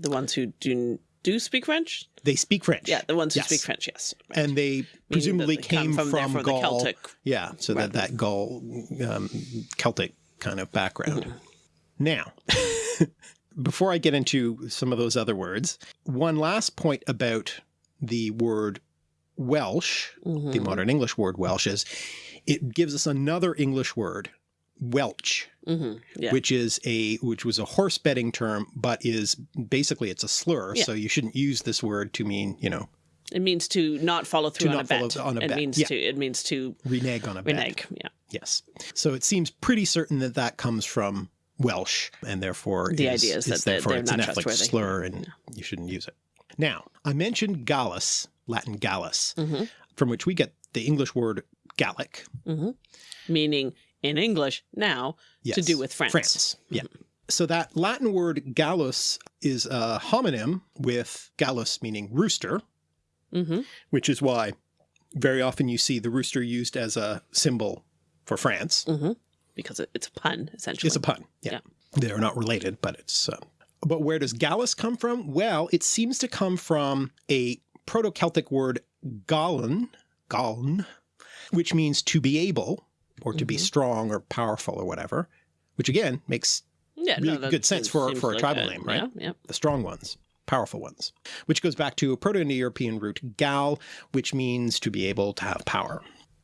The ones who do do speak French. They speak French. Yeah, the ones who Yes. speak French. Yes, Right. And they presumably they came from- from, from the Gaul. Celtic Yeah, so that, that Gaul, um, Celtic kind of background. Mm-hmm. Now, (laughs) before I get into some of those other words, one last point about the word Welsh, Mm-hmm. the modern English word Welsh is, it gives us another English word, Welch, hmm yeah, which is a which was a horse betting term, but is basically it's a slur. Yeah. So you shouldn't use this word to mean you know it means to not follow through on, a bet. follow on a it bet, means yeah. to it means to renege on a bet. renege. Yeah, Yes. So it seems pretty certain that that comes from Welsh, and therefore The is, idea is that they're- therefore it's not an ethnic slur, and you shouldn't use it. Now I mentioned Gallus, Latin Gallus, Mhm. from which we get the English word Gallic. meaning in English now to do with France. France. Yeah. So that Latin word gallus is a homonym with gallus meaning rooster, hmm which is why very often you see the rooster used as a symbol for France. hmm because it's a pun essentially. It's a pun. Yeah. They're not related, but it's. Uh, but where does gallus come from? Well, it seems to come from a Proto Celtic word gallen, gallen, which means to be able or to be Mm-hmm. strong or powerful or whatever, which again makes yeah, really that good sense for- for a like tribal name, right? Yeah, yeah. the strong ones, powerful ones, which goes back to a Proto-Indo-European root gal, which means to be able to have power.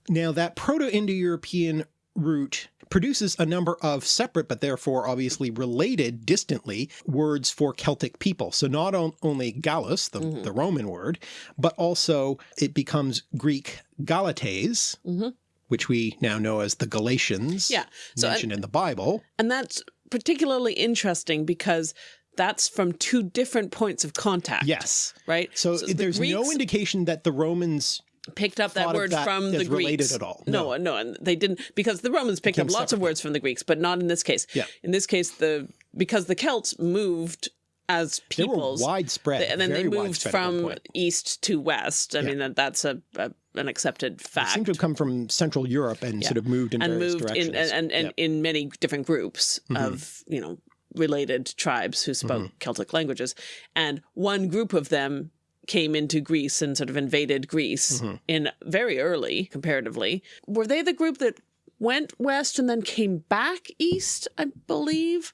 Now that Proto-Indo-European root produces a number of separate, but therefore obviously related distantly, words for Celtic people. So not on, only Gallus, the, Mm-hmm. the Roman word, but also it becomes Greek Galates, Mhm. Which we now know as the Galatians, Yeah. So, uh, mentioned in the Bible. And that's particularly interesting because that's from two different points of contact. Yes. Right? So, the there's no Greeks indication that the Romans picked up that word that from the related Greeks. at all. No, no, and they didn't because the Romans picked up lots of words from the Greeks, but not in this case. Yeah. In this case, the because the Celts moved as They were peoples. widespread, and then they moved widespread at one from east to west. I mean, that, that's a, a an accepted They fact. seem to have come from Central Europe and sort of moved in and various moved directions. in and and, and Yep. in many different groups Mm-hmm. of you know related tribes who spoke Mm-hmm. Celtic languages, and one group of them came into Greece and sort of invaded Greece Mm-hmm. in very early comparatively. Were they the group that went west and then came back east? I believe.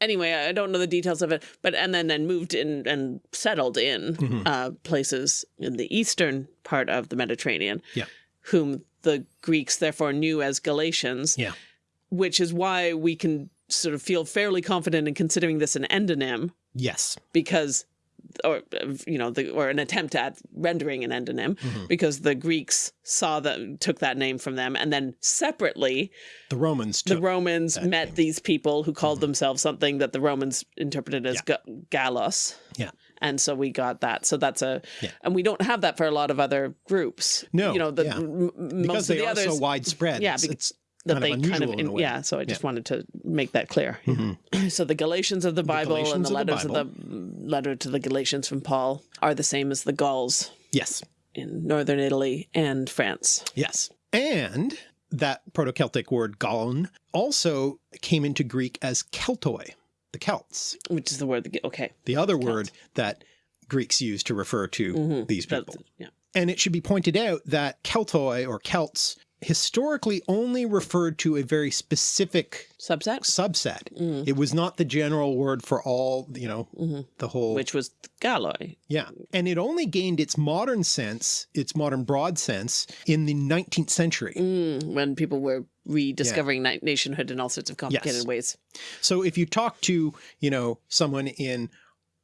Anyway, I don't know the details of it, but and then then moved in and settled in Mm-hmm. uh, places in the eastern part of the Mediterranean Yeah. whom the Greeks therefore knew as Galatians, Yeah. which is why we can sort of feel fairly confident in considering this an endonym Yes. because or you know the, or an attempt at rendering an endonym Mm-hmm. because the Greeks saw that took that name from them and then separately The Romans the. Romans met these people who called themselves something that the Romans interpreted as. Yeah. yeah. and so we got that. So that's a, Yeah. and we don't have that for a lot of other groups. No, you know, the yeah. Because they the are others. so widespread. Yeah, It's, it's that kind they of kind of in way. yeah. So I just wanted to make that clear. Mm-hmm. (clears throat) so the Galatians of the Bible and Galatians the of the letters of the, letter to the Galatians from Paul are the same as the Gauls Yes. in northern Italy and France. Yes. And that Proto-Celtic word galon also came into Greek as keltoi, the Celts, Which is the word that okay. the other word that Greeks use to refer to mm-hmm. these That- people. yeah. And it should be pointed out that Keltoi or Celts historically only referred to a very specific Subset, subset. It was not the general word for all, you know, the whole which was Galloi. Yeah. And it only gained its modern sense, its modern broad sense in the 19th century. Mm, when people were rediscovering na- nationhood in all sorts of complicated Yes. ways. So if you talk to, you know, someone in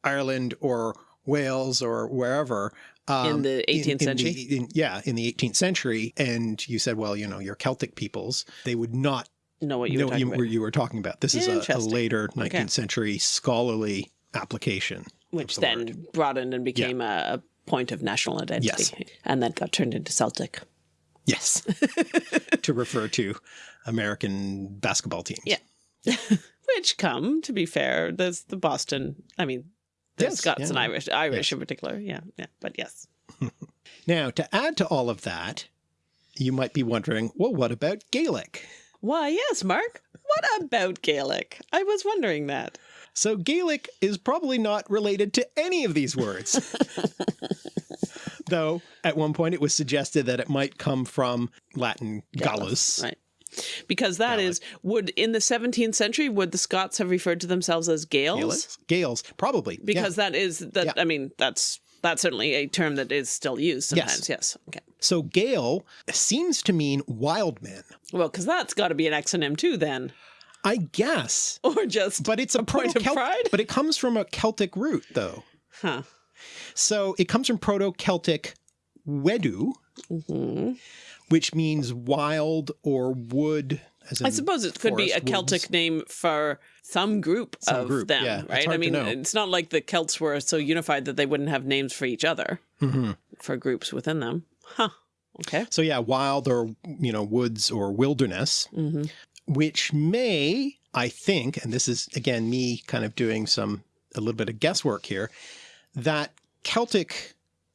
Ireland or Wales or wherever um, In the 18th the- century? in- yeah, in the 18th century, and you said, well, you know, you're Celtic peoples, they would not Know what you know were talking you, about. you were talking about. This is a, a later 19th century scholarly application. which the then broadened and became a, a point of national identity. Yes. And then got turned into Celtic. Yes. (laughs) to refer to American basketball teams. Yeah. (laughs) Which come, to be fair, there's the Boston, I mean, the Yes, Scots yeah, and. Irish, Irish in particular. Yeah, yeah. But yes. (laughs) Now, to add to all of that, you might be wondering, well, what about Gaelic? Why, yes, Mark. What about Gaelic? I was wondering that. So Gaelic is probably not related to any of these words. (laughs) Though at one point it was suggested that it might come from Latin gallus. Right. Because that is, would in the 17th century, would the Scots have referred to themselves as Gaels? Gaelic? Gales, probably. yeah. Because that is, that Yeah. I mean, that's that's certainly a term that is still used sometimes. Yes. Okay. So Gael seems to mean wild men. Well, because that's got to be an exonym too, then, I guess. or just But it's a, point of pride? But it comes from a Celtic root, though. huh. So it comes from Proto-Celtic wedu, Mm-hmm. Which means wild or wood. As in I suppose it could be a Celtic woods. name for some group of group, them, yeah. Right? I mean, it's not like the Celts were so unified that they wouldn't have names for each other Mm-hmm. for groups within them. Huh. Okay. So yeah, wild or you know woods or wilderness, hmm which may, I think, and this is again me kind of doing some a little bit of guesswork here, that Celtic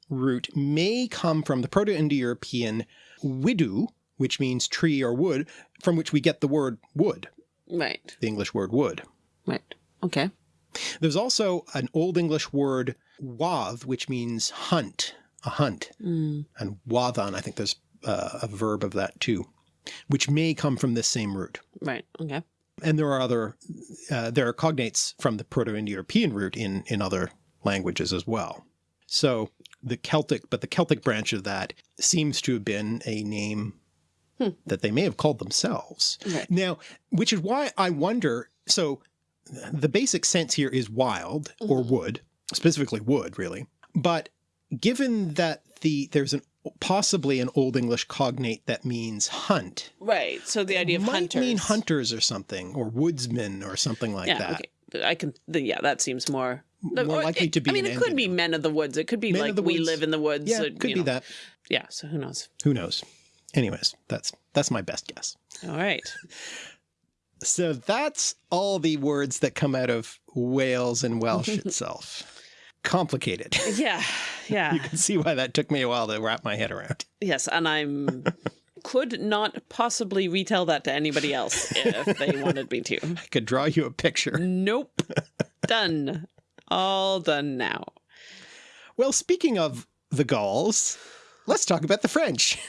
root may come from the Proto-Indo-European widu, which means tree or wood, from which we get the word wood, Right. the English word wood. Right. Okay. There's also an Old English word wath, which means hunt, a hunt. Mm. And wathan, I think there's uh, a verb of that too, which may come from this same root. Right. Okay. And there are other, uh, there are cognates from the Proto-Indo-European root in, in other languages as well. So the Celtic, but the Celtic branch of that seems to have been a name hmm. that they may have called themselves. Right. Now, which is why I wonder, so the basic sense here is wild or mm-hmm. wood, specifically wood really. But given that the there's an possibly an Old English cognate that means hunt, Right. So the idea of might hunters. mean hunters or something, or woodsmen or something like yeah. that. Okay. I can. The, yeah, that seems more. More or likely it- to be I mean, it could be men of the woods. It could be Men like we live in the woods. Yeah, uh, could be know. that. Yeah. So who knows? Who knows? Anyways, that's that's my best guess. All right. (laughs) So that's all the words that come out of Wales and Welsh (laughs) itself. Complicated. Yeah. Yeah. (laughs) You can see why that took me a while to wrap my head around. Yes, and I'm could not possibly retell that to anybody else if they wanted me to. I could draw you a picture. Nope. done. All done now. Well, speaking of the Gauls, let's talk about the French. (laughs)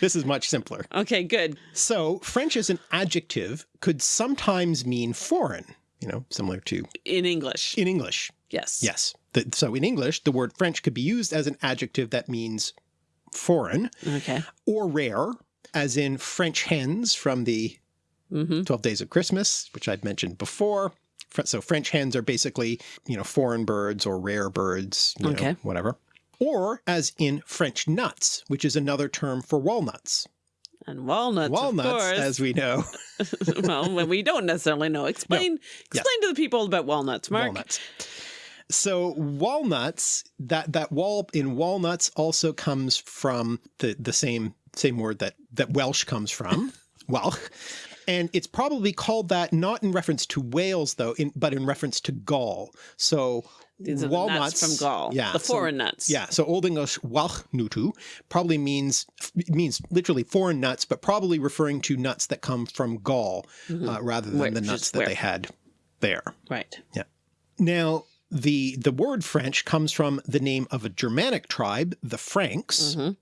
This is much simpler. Okay, good. So, French as an adjective could sometimes mean foreign, you know, similar to In English. in English. Yes. Yes. The, so, in English, the word French could be used as an adjective that means foreign Okay. or rare, as in French hens from the Mm-hmm. 12 Days of Christmas, which I'd mentioned before. So French hens are basically, you know, foreign birds or rare birds, you know, whatever. Or as in French nuts, which is another term for walnuts. And walnuts, walnuts, of course. as we know, (laughs) well, when we don't necessarily know. Explain explain to the people about walnuts, Mark. walnuts. So walnuts, that that wall in walnuts also comes from the the same same word that that Welsh comes from. (laughs) Welch. And it's probably called that not in reference to Wales, though, in, but in reference to Gaul. So These walnuts nuts from Gaul. Yeah, The so- foreign nuts. Yeah, so Old English Walchnutu probably means means literally foreign nuts, but probably referring to nuts that come from Gaul mm-hmm. uh, rather than Where- the nuts that where- they had there. Right. Yeah. Now, the the word French comes from the name of a Germanic tribe, the Franks, mm-hmm.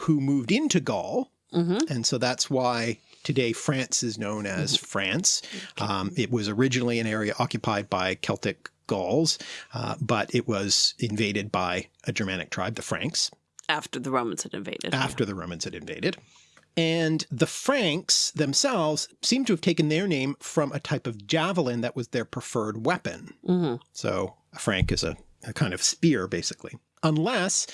who moved into Gaul, mm-hmm. and so that's why today France is known as France. Um, it was originally an area occupied by Celtic Gauls, uh, but it was invaded by a Germanic tribe, the Franks After the Romans had invaded. after the Romans had invaded. And the Franks themselves seem to have taken their name from a type of javelin that was their preferred weapon. Mhm. So a frank is a, a kind of spear, basically. Unless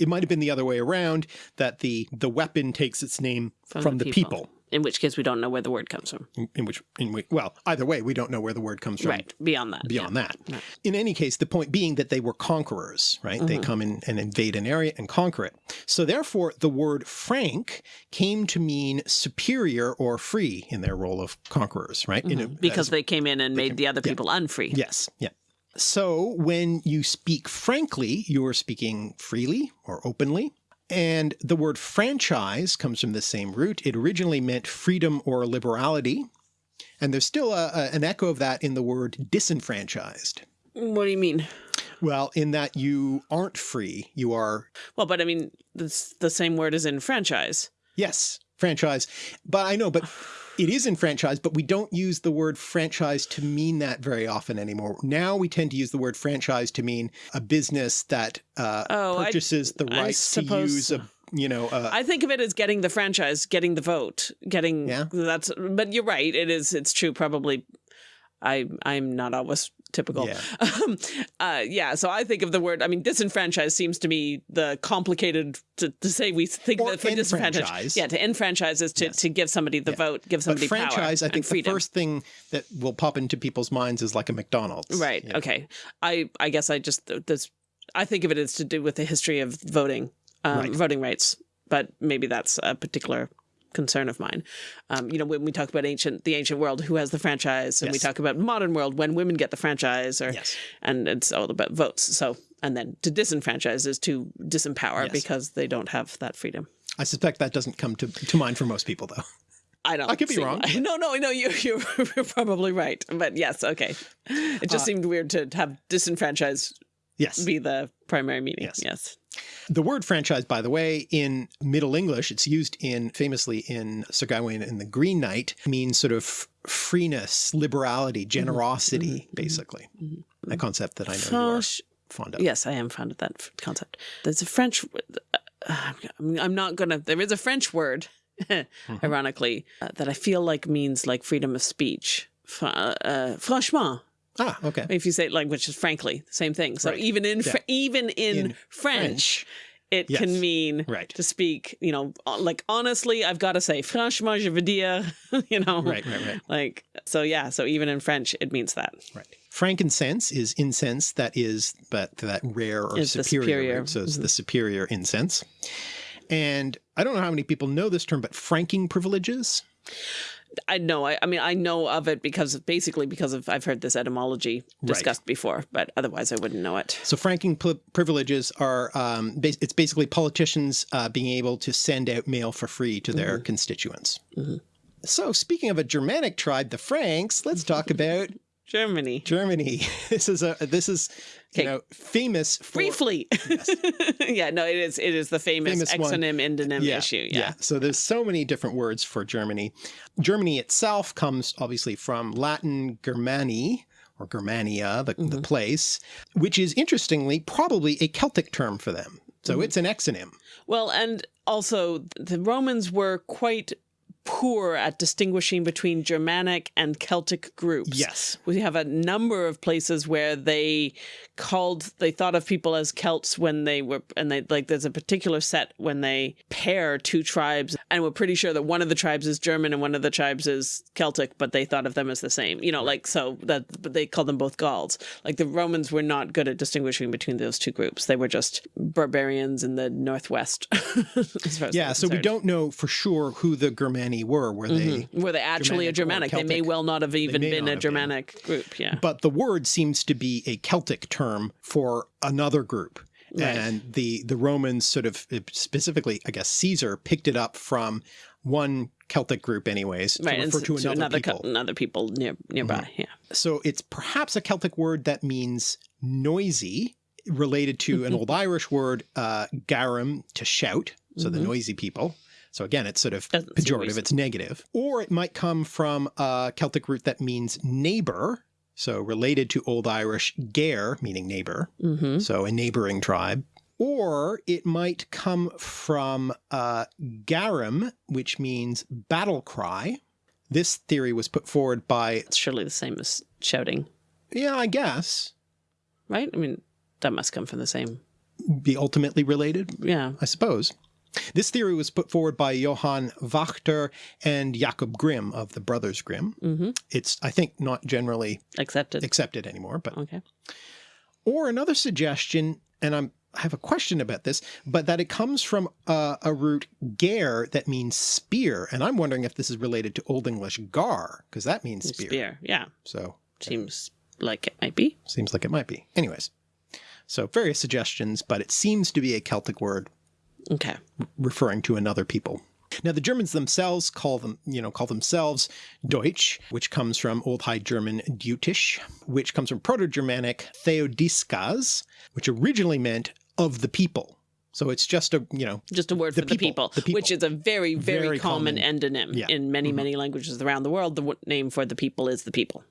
it might have been the other way around, that the the weapon takes its name from, the, people. In which case we don't know where the word comes from. In, in which, in which, well, either way, we don't know where the word comes from Right. Beyond that. beyond yeah. that. Right. In any case, the point being that they were conquerors, right? They mm-hmm. come in and invade an area and conquer it. So therefore, the word Frank came to mean superior or free in their role of conquerors, right? In a- mm-hmm. Because as- they came in and made the other people unfree. yes, yeah. So when you speak frankly, you're speaking freely or openly. And the word franchise comes from the same root. It originally meant freedom or liberality. And there's still a, a- an echo of that in the word disenfranchised. What do you mean? Well, in that you aren't free, you are, Well, but I mean, it's the same word as in franchise. yes, franchise. But I know, but it is in franchise, but we don't use the word franchise to mean that very often anymore. Now we tend to use the word franchise to mean a business that uh, Oh, I- purchases the I right to use a, you know, I think of it as getting the franchise, getting the vote, getting Yeah. that's but you're right. It is it's true probably I I'm not always typical. Yeah. (laughs) Um, uh, yeah, so I think of the word I mean disenfranchised seems to me the complicated to, to say we think Or that for disenfranchised. Yeah, to enfranchise is to, Yes. to give somebody the vote, give but somebody franchise, power I think the first thing that will pop into people's minds is like a McDonald's. Right. Yeah. Okay. I I guess I just this I think of it as to do with the history of voting, um, Right. voting rights. But maybe that's a particular concern of mine. Um, you know, when we talk about ancient the ancient world, who has the franchise, and we talk about modern world when women get the franchise, or Yes. and it's all about votes. So and then to disenfranchise is to disempower Yes. because they don't have that freedom. I suspect that doesn't come to, to mind for most people, though. I don't. I could be wrong, why- (laughs) No, no, no. You, you're, (laughs) you're probably right. But yes, okay. It Uh, just seemed weird to have disenfranchise Yes. be the primary meaning. Yes. Yes. The word franchise, by the way, in Middle English, it's used in famously in Sir Gawain and the Green Knight, means sort of freeness, liberality, generosity, basically. A concept that I know you are fond of. Yes, I am fond of that concept. There's a French. Uh, I'm not gonna. There is a French word, Mm-hmm. (laughs) ironically, uh, that I feel like means like freedom of speech. Fra- uh, franchement, Ah, okay. if you say like, which is frankly the same thing. So Right. even in Fr- even in, In French, French, it yes. can mean Right. to speak. You know, uh, like honestly, I've got to say, franchement, je veux dire. (laughs) You know, Right, right, right. Like so, yeah. So even in French, it means that. Right. Frankincense is incense that is but that rare or the superior. superior. right? So it's the superior incense. And I don't know how many people know this term, but franking privileges. I know. I, I mean, I know of it because of, basically because of I've heard this etymology discussed before, but otherwise I wouldn't know it. So franking privileges are um, bas- it's basically politicians uh, being able to send out mail for free to their constituents. So speaking of a Germanic tribe, the Franks, let's talk about Germany. Germany. (laughs) This is a this is you know famous for Briefly. (laughs) yeah, no, it is it is the famous, Famous one. exonym endonym issue. Yeah. So there's so many different words for Germany. Germany itself comes obviously from Latin Germani or Germania, the, Mm-hmm. the place, which is interestingly probably a Celtic term for them. So Mm-hmm. it's an exonym. Well, and also the Romans were quite poor at distinguishing between Germanic and Celtic groups. Yes. We have a number of places where they called they thought of people as Celts when they were and they like there's a particular set when they pair two tribes and we're pretty sure that one of the tribes is German and one of the tribes is Celtic, but they thought of them as the same. You know, like so that but they called them both Gauls. Like the Romans were not good at distinguishing between those two groups. They were just barbarians in the northwest. (laughs) as far as Yeah, so we don't know for sure who the Germani were. Were they? Were they actually a Germanic or Germanic? They may well not have even been a have been. Germanic group. Yeah. But the word seems to be a Celtic term for another group. Right. And the, the Romans sort of specifically, I guess Caesar picked it up from one Celtic group anyways to right. And refer so- to another, co- people. another people near, nearby. Yeah. So it's perhaps a Celtic word that means noisy, related to an old Irish word, uh, garum, to shout. So the Mhm. noisy people. So again, it's sort of Doesn't pejorative, it's negative. Or it might come from a Celtic root that means neighbor. So related to Old Irish ger, meaning neighbor. hmm So a neighboring tribe. Or it might come from uh, garum, which means battle cry. This theory was put forward by, It's surely the same as shouting, yeah, I guess, right? I mean, that must come from the same. be ultimately related, Yeah. I suppose. This theory was put forward by Johann Wachter and Jakob Grimm of the Brothers Grimm. hmm It's, I think, not generally Accepted. accepted anymore, but okay. or another suggestion, and I'm I have a question about this, but that it comes from uh, a root ger that means spear, and I'm wondering if this is related to Old English gar because that means spear. Spear. Yeah. So Seems like it might be. seems like it might be. Anyways, so various suggestions, but it seems to be a Celtic word Okay. referring to another people. Now the Germans themselves call them, you know, call themselves Deutsch, which comes from Old High German Deutsch, which comes from Proto-Germanic Theodiskas, which originally meant of the people. So it's just a, you know, Just a word The for the people, people, the people. which is a very, very, Very common, common. endonym Yeah. in many, Mhm. many languages around the world. The name for the people is the people.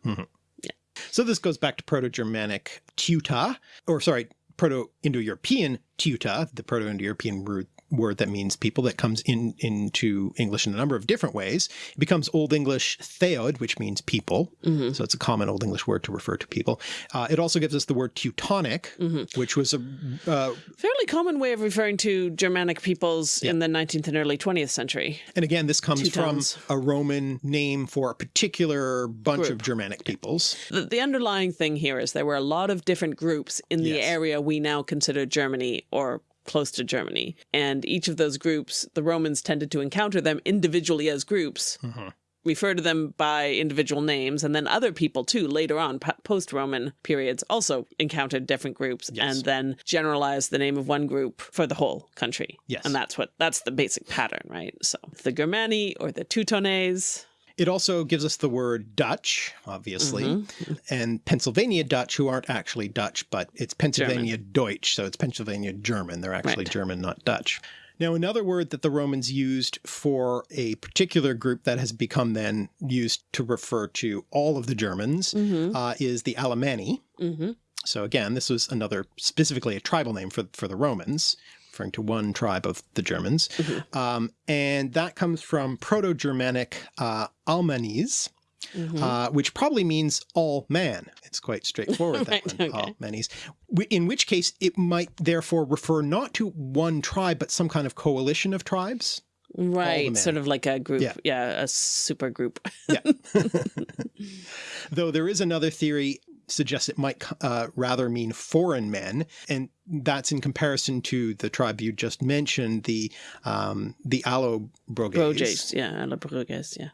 so this goes back to Proto-Germanic tuta, or sorry, Proto-Indo-European tuta, the Proto-Indo-European root word that means people that comes in into English in a number of different ways. It becomes Old English theod, which means people. hmm So it's a common Old English word to refer to people. Uh, it also gives us the word Teutonic, hmm which was a uh, Fairly common way of referring to Germanic peoples in the 19th and early 20th century. and again this comes Teutons. from a Roman name for a particular bunch of Germanic peoples. The, the underlying thing here is there were a lot of different groups in the Yes. area we now consider Germany or close to Germany. And each of those groups, the Romans tended to encounter them individually as groups, Mhm. refer to them by individual names, and then other people too, later on, post-Roman periods, also encountered different groups Yes. and then generalized the name of one group for the whole country. Yes. And that's what that's the basic pattern, right? So the Germani or the Teutones. It also gives us the word Dutch, obviously, Mhm. and Pennsylvania Dutch, who aren't actually Dutch, but it's Pennsylvania Deutsch, so it's Pennsylvania German. They're actually Right. German, not Dutch. Now, another word that the Romans used for a particular group that has become then used to refer to all of the Germans Mhm. uh, is the Alemanni. Mhm. So again, this was another specifically a tribal name for for the Romans, referring to one tribe of the Germans, Mhm. um, and that comes from Proto-Germanic uh, Almanis, Mhm. uh, which probably means all man. It's quite straightforward. (laughs) that Right, one, okay. In which case, it might therefore refer not to one tribe, but some kind of coalition of tribes. Right, sort of like a group, Yeah. yeah, a super group. Yeah. (laughs) (laughs) Though there is another theory suggests it might uh, rather mean foreign men, and that's in comparison to the tribe you just mentioned, the um, the Allobroges, Broges, yeah, la Broges, yeah.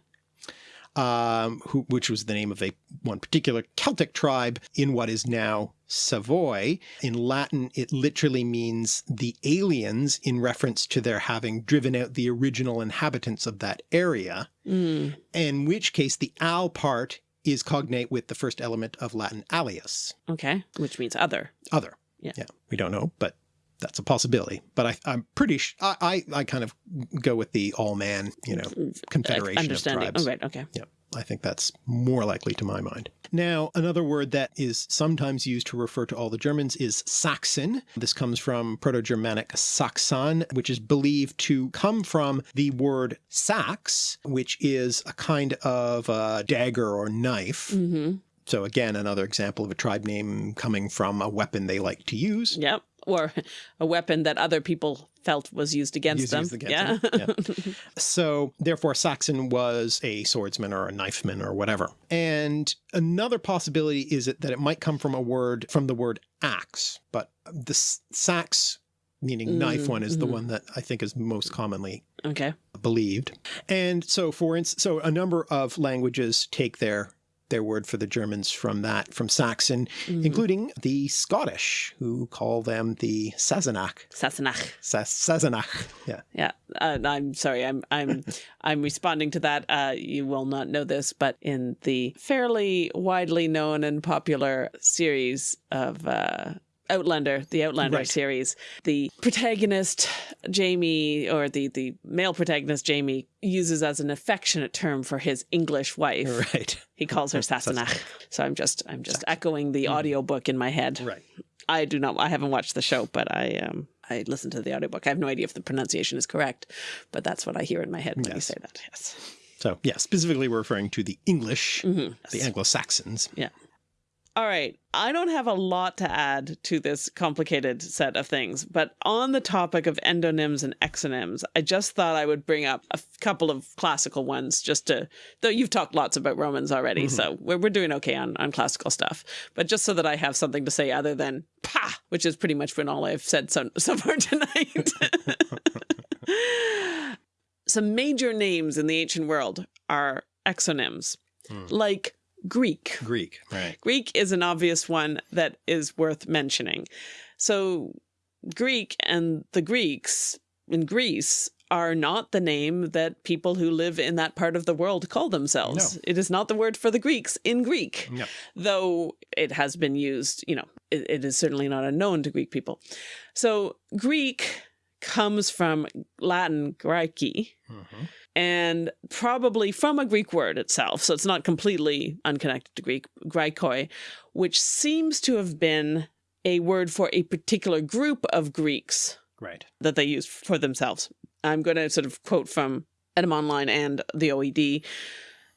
um, who, which was the name of a one particular Celtic tribe in what is now Savoy. In Latin, it literally means the aliens in reference to their having driven out the original inhabitants of that area. Mm. in which case the al part is cognate with the first element of Latin alias, Okay, which means other. other. Yeah. Yeah, we don't know, but that's a possibility. But I, I'm pretty sh- I, I, I kind of go with the all man, you know, confederation of tribes. Oh, right, okay. Yeah, I think that's more likely to my mind. Now, another word that is sometimes used to refer to all the Germans is Saxon. This comes from Proto-Germanic Saxon, which is believed to come from the word sax, which is a kind of uh, dagger or knife. hmm So again, another example of a tribe name coming from a weapon they like to use. Yep. Or (laughs) a weapon that other people felt was used against Used- them. used against yeah. them, (laughs) So therefore Saxon was a swordsman or a knifeman or whatever. And another possibility is that it might come from a word from the word axe, but the sax meaning knife Mm, one is the mhm. one that I think is most commonly Okay. believed. And so for instance, so a number of languages take their their word for the Germans from that, from Saxon, Mhm. including the Scottish, who call them the Sassenach. Sassenach. Sas- Sassenach. Yeah. Yeah, uh, I'm sorry. I'm I'm (laughs) I'm responding to that. Uh, you will not know this, but in the fairly widely known and popular series of uh, Outlander, the Outlander Right. series, the protagonist Jamie, or the the male protagonist Jamie, uses as an affectionate term for his English wife. (laughs) Right. He calls her (laughs) Sassenach. So I'm just I'm just echoing the audiobook in my head. Right. I do not. I haven't watched the show, but I um I listened to the audiobook. I have no idea if the pronunciation is correct, but that's what I hear in my head when you say that. Yes. So yeah, specifically we're referring to the English, hmm the Anglo-Saxons. All right. I don't have a lot to add to this complicated set of things, but on the topic of endonyms and exonyms, I just thought I would bring up a couple of classical ones just to, though you've talked lots about Romans already, so we're, we're doing okay on, on classical stuff, but just so that I have something to say other than pa, which is pretty much been all I've said so, (laughs) so far tonight. (laughs) Some major names in the ancient world are exonyms, Hmm. like Greek. Greek. Right. Greek is an obvious one that is worth mentioning. So, Greek and the Greeks in Greece are not the name that people who live in that part of the world call themselves. No. It is not the word for the Greeks in Greek, Yep. though it has been used, you know, it, it is certainly not unknown to Greek people. So, Greek comes from Latin graiki, Mhm. And probably from a Greek word itself. So it's not completely unconnected to Greek, graikoi, which seems to have been a word for a particular group of Greeks Right. that they used for themselves. I'm going to sort of quote from Etymonline and the OED.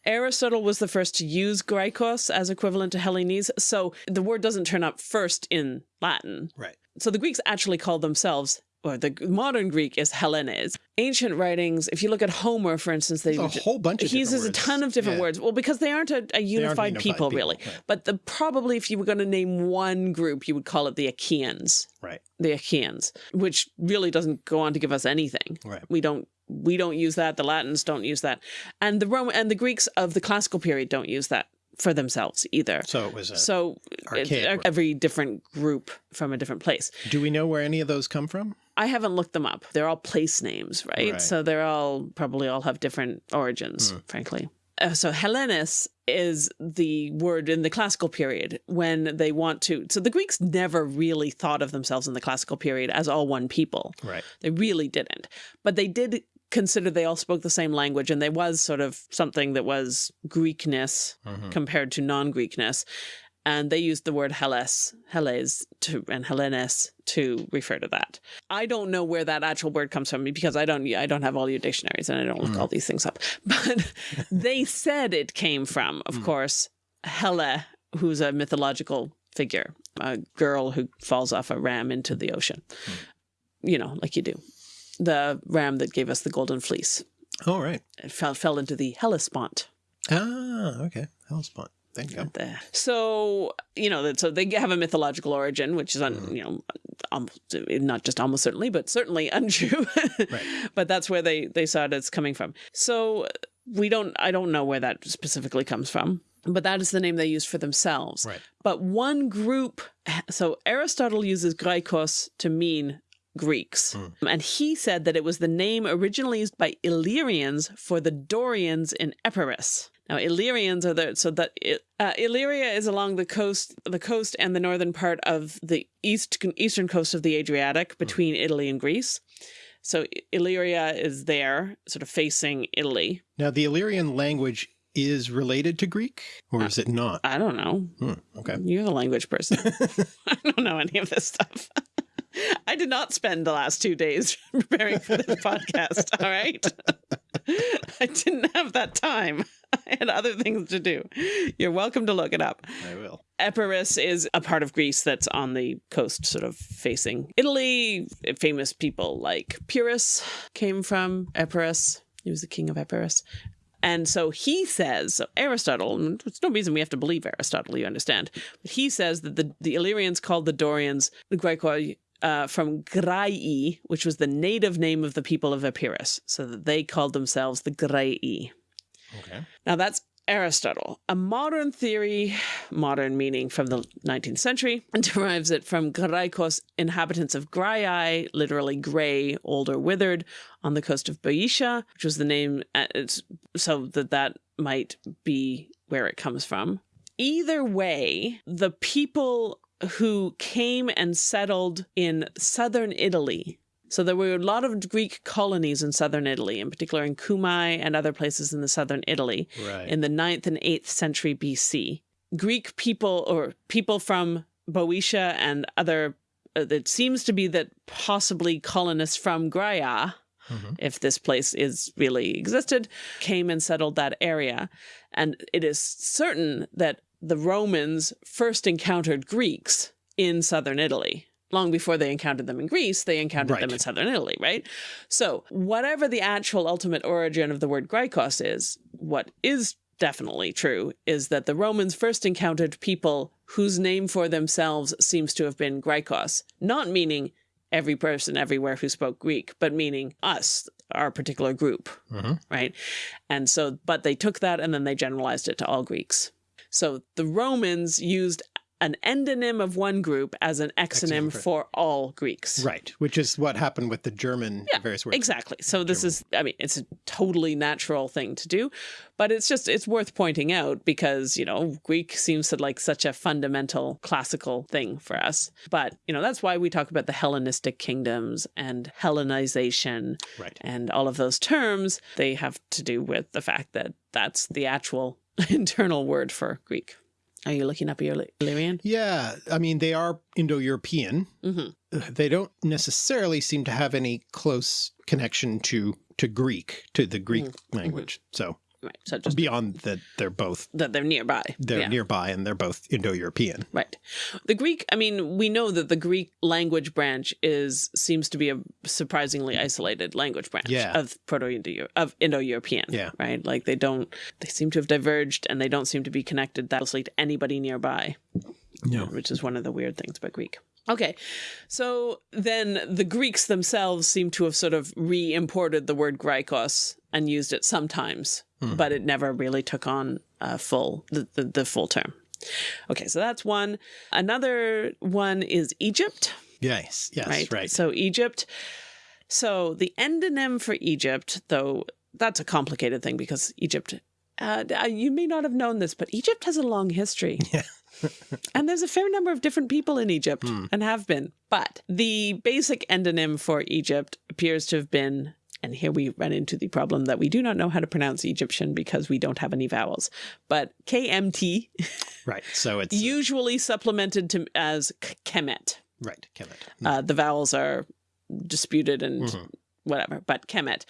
Aristotle was the first to use Graikos as equivalent to Hellenes, so the word doesn't turn up first in Latin. Right. So the Greeks actually called themselves, or the modern Greek is Hellenes. Ancient writings, if you look at Homer, for instance, they There's a whole bunch of he uses a ton of different Yeah. words. Well, because they aren't a, a unified, unified people, people, really. right. But the probably, if you were going to name one group, you would call it the Achaeans. Right. The Achaeans, which really doesn't go on to give us anything. Right. We don't we don't use that. The Latins don't use that, and the Roman and the Greeks of the classical period don't use that for themselves either. So it was a. So it's archaic word. every different group from a different place. do we know where any of those come from? I haven't looked them up. They're all place names, right? Right. So they're all probably all have different origins, Hmm. frankly. Uh, so Hellenes is the word in the classical period when they want to. So the Greeks never really thought of themselves in the classical period as all one people. Right. They really didn't. But they did consider they all spoke the same language and there was sort of something that was Greekness Mhm. compared to non-Greekness. And they used the word Hellas, Hellas to and Hellenes to refer to that. I don't know where that actual word comes from because I don't I don't have all your dictionaries and I don't look Mm. all these things up. (laughs) But they said it came from, of Mm. course, Helle, who's a mythological figure, a girl who falls off a ram into the ocean. You know, like you do. The ram that gave us the golden fleece. All right. It fell fell into the Hellespont. Ah, okay. Hellespont. There you go. there. So you know that so they have a mythological origin, which is un, Mhm. you know almost, not just almost certainly, but certainly (laughs) untrue. Right. But that's where they they saw it as coming from. So we don't I don't know where that specifically comes from. But that is the name they use for themselves. Right. But one group, so Aristotle uses Graikos to mean Greeks. Mm. And he said that it was the name originally used by Illyrians for the Dorians in Epirus. Now, Illyrians are the so that uh, Illyria is along the coast, the coast and the northern part of the east eastern coast of the Adriatic between Italy and Greece. So Illyria is there, sort of facing Italy. Now, the Illyrian language is related to Greek, or is it not? I don't know. Hmm, okay. You're the language person. (laughs) (laughs) I don't know any of this stuff. (laughs) I did not spend the last two days preparing for this podcast. All right. I didn't have that time. (laughs) I had other things to do. You're welcome to look it up. I will. Epirus is a part of Greece that's on the coast, sort of facing Italy. Famous people like Pyrrhus came from Epirus. He was the king of Epirus. And so he says, so Aristotle, and there's no reason we have to believe Aristotle, you understand, but he says that the, the Illyrians called the Dorians, the Graikoi, uh, from Graii, which was the native name of the people of Epirus, so that they called themselves the Graii. Okay. Now that's Aristotle. A modern theory, modern meaning from the 19th century, (laughs) derives it from Graikos, inhabitants of Graiai, literally gray, old or withered, on the coast of Boeotia, which was the name, uh, so that that might be where it comes from. Either way, the people who came and settled in southern Italy so there were a lot of Greek colonies in southern Italy, in particular in Cumae and other places in the southern Italy Right. in the 9th and 8th century BC. Greek people or people from Boeotia and other, uh, it seems to be that possibly colonists from Graia, Mhm. if this place is really existed, came and settled that area. And it is certain that the Romans first encountered Greeks in southern Italy. Long before they encountered them in Greece, they encountered them in southern Italy, right? So, whatever the actual ultimate origin of the word Graikos is, what is definitely true is that the Romans first encountered people whose name for themselves seems to have been Graikos, not meaning every person everywhere who spoke Greek, but meaning us, our particular group, Mhm. right? And so, but they took that and then they generalized it to all Greeks. So the Romans used an endonym of one group as an exonym Exonym for- for all Greeks. Right. Which is what happened with the German Yeah, various words. Exactly. So this is, I mean, it's a totally natural thing to do, but it's just, it's worth pointing out because, you know, Greek seems to like such a fundamental classical thing for us. But, you know, that's why we talk about the Hellenistic kingdoms and Hellenization Right. and all of those terms. They have to do with the fact that that's the actual (laughs) internal word for Greek. Are you looking up your Illyrian? Yeah. I mean, they are Indo-European. hmm They don't necessarily seem to have any close connection to to Greek, to the Greek language. So Right. So just beyond that, they're both that they're nearby. they're Yeah. nearby and they're both Indo-European. Right. The Greek, I mean, we know that the Greek language branch is seems to be a surprisingly isolated language branch Yeah. of Proto-Indo of Indo-European. Yeah. Right? Like they don't they seem to have diverged and they don't seem to be connected that closely to anybody nearby, No. which is one of the weird things about Greek. Okay. So then the Greeks themselves seem to have sort of re-imported the word Graikos and used it sometimes, Hmm. but it never really took on uh, full the, the, the full term. Okay, so that's one. Another one is Egypt, Yes. Yes. right? Right. So Egypt. So the endonym for Egypt, though, that's a complicated thing because Egypt. Uh, you may not have known this, but Egypt has a long history. (laughs) Yeah. and there's a fair number of different people in Egypt Hmm. and have been. But the basic endonym for Egypt appears to have been, and here we run into the problem that we do not know how to pronounce Egyptian because we don't have any vowels, but KMT, right. So it's usually supplemented to as Kemet. right. Kemet. Uh, the vowels are disputed and Mhm. whatever, but Kemet.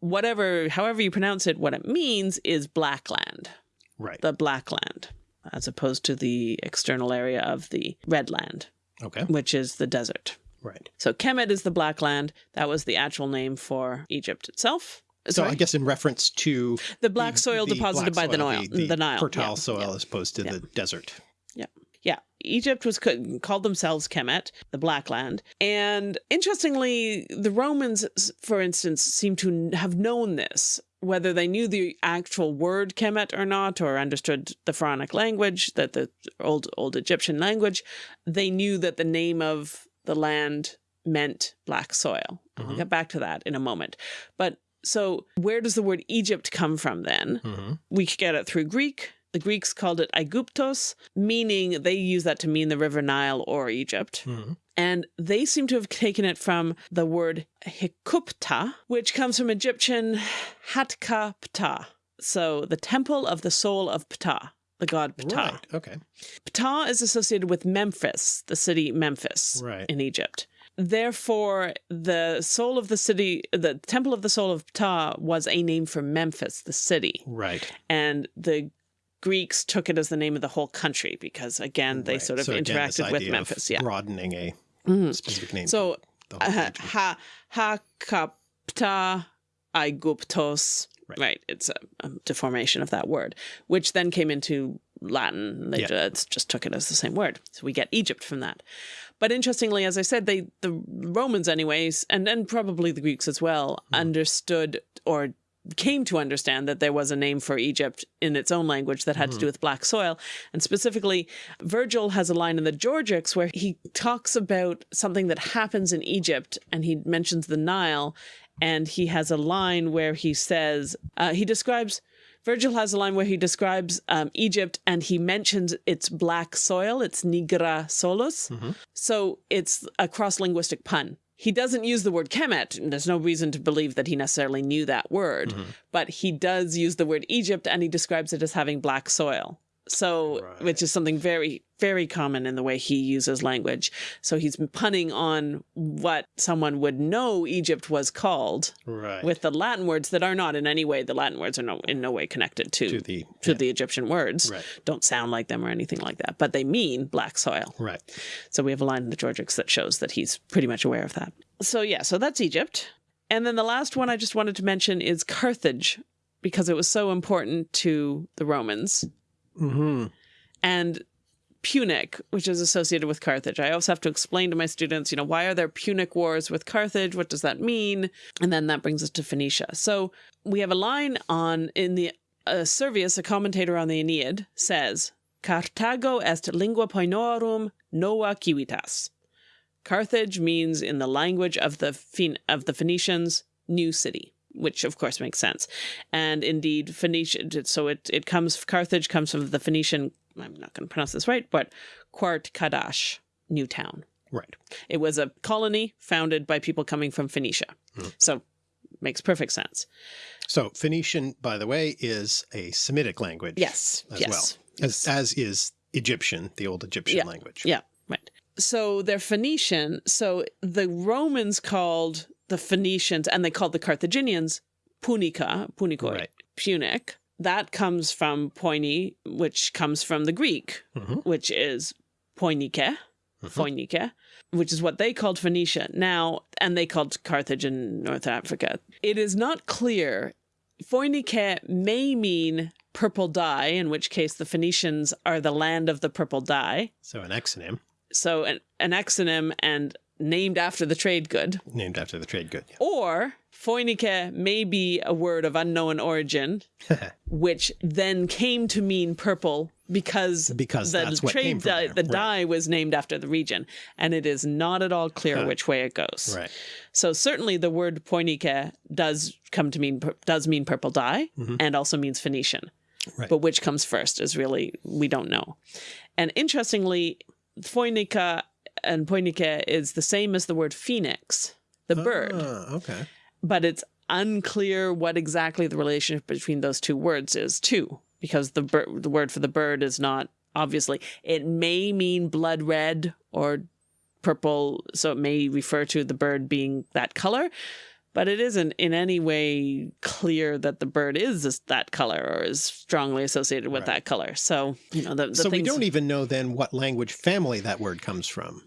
Whatever, however you pronounce it, what it means is black land, right. the black land, as opposed to the external area of the red land, Okay. which is the desert. Right. So Kemet is the black land. That was the actual name for Egypt itself. So Sorry? I guess in reference to the black soil the deposited black by the soil, Nile, the, the, Nile, fertile yeah, soil yeah. as opposed to Yeah. the desert. Yeah, Yeah. Egypt was called themselves Kemet, the Black Land. And interestingly, the Romans, for instance, seem to have known this. Whether they knew the actual word Kemet or not, or understood the Pharaonic language, that the old old Egyptian language, they knew that the name of the land meant black soil. I'll Mhm. get back to that in a moment. But so, where does the word Egypt come from then? hmm we could get it through Greek. The Greeks called it Aiguptos, meaning they use that to mean the River Nile or Egypt. hmm And they seem to have taken it from the word Hikupta, which comes from Egyptian Hatka Ptah. So the temple of the soul of Ptah, the god Ptah. Right. Okay. Ptah is associated with Memphis, the city Memphis Right. in Egypt. Therefore, the soul of the city, the temple of the soul of Ptah was a name for Memphis, the city Right. and the Greeks took it as the name of the whole country because again they Right. sort of So again, interacted with idea of Memphis. Yeah. Broadening a Mhm. specific name. So to the whole uh, region. ha Hakapta Aiguptos. Right. Right. It's a, a deformation of that word, which then came into Latin. They Yeah. just, just took it as the same word. So we get Egypt from that. But interestingly, as I said, they the Romans, anyways, and and probably the Greeks as well, mm-hmm. understood or came to understand that there was a name for Egypt in its own language that had to do mm-hmm. with black soil. And specifically, Virgil has a line in the Georgics where he talks about something that happens in Egypt and he mentions the Nile. And he has a line where he says, uh, he describes, Virgil has a line where he describes um, Egypt and he mentions its black soil, its nigra solus. So it's a cross linguistic pun. He doesn't use the word Kemet. and There's no reason to believe that he necessarily knew that word, but he does use the word Egypt and he describes it as having black soil. So, which is something very, very common in the way he uses language. So he's punning on what someone would know Egypt was called Right. with the Latin words that are not in any way, the Latin words are no, in no way connected to, to the to the Egyptian words. Right. Don't sound like them or anything like that, but they mean black soil. right. So we have a line in the Georgics that shows that he's pretty much aware of that. So yeah, so that's Egypt. And then the last one I just wanted to mention is Carthage, because it was so important to the Romans. Mm-hmm. And Punic, which is associated with Carthage. I always have to explain to my students, you know, why are there Punic wars with Carthage? What does that mean? And then that brings us to Phoenicia. So we have a line on in the uh, Servius, a commentator on the Aeneid, says, Carthago est lingua Poenorum nova civitas. Carthage means in the language of the Phoen- of the Phoenicians, new city, which of course makes sense. And indeed, Phoenicia. So it it comes Carthage comes from the Phoenician. I'm not going to pronounce this right, but Quart Kadash, new town. Right. It was a colony founded by people coming from Phoenicia. Hmm. So makes perfect sense. So Phoenician, by the way, is a Semitic language. Yes. As yes. well. As, as is Egyptian, the old Egyptian Yeah. language. Yeah, right. So they're Phoenician. So the Romans called the Phoenicians and they called the Carthaginians Punica, Punicoi, Right. Punic. That comes from Poini, which comes from the Greek, Mhm. which is Poinike, Poinike, which is what they called Phoenicia. Now, and they called Carthage in North Africa. It is not clear. Phoinike may mean purple dye, in which case the Phoenicians are the land of the purple dye. So an exonym So an, an exonym and named after the trade good. named after the trade good. Or Phoinike may be a word of unknown origin, (laughs) which then came to mean purple because, Because the that's what came trade dye, the right. dye was named after the region. And it is not at all clear which way it goes. Right. So certainly the word Poinike does come to mean does mean purple dye mm-hmm. and also means Phoenician. Right. But which comes first is really we don't know. And interestingly, Phoinica and Poinike is the same as the word phoenix, the bird, Ah, okay. but it's unclear what exactly the relationship between those two words is too, because the the word for the bird is not obviously. It may mean blood red or purple, so it may refer to the bird being that color, but it isn't in any way clear that the bird is this, that color or is strongly associated with Right. that color. So you know the, the so we don't even know then what language family that word comes from.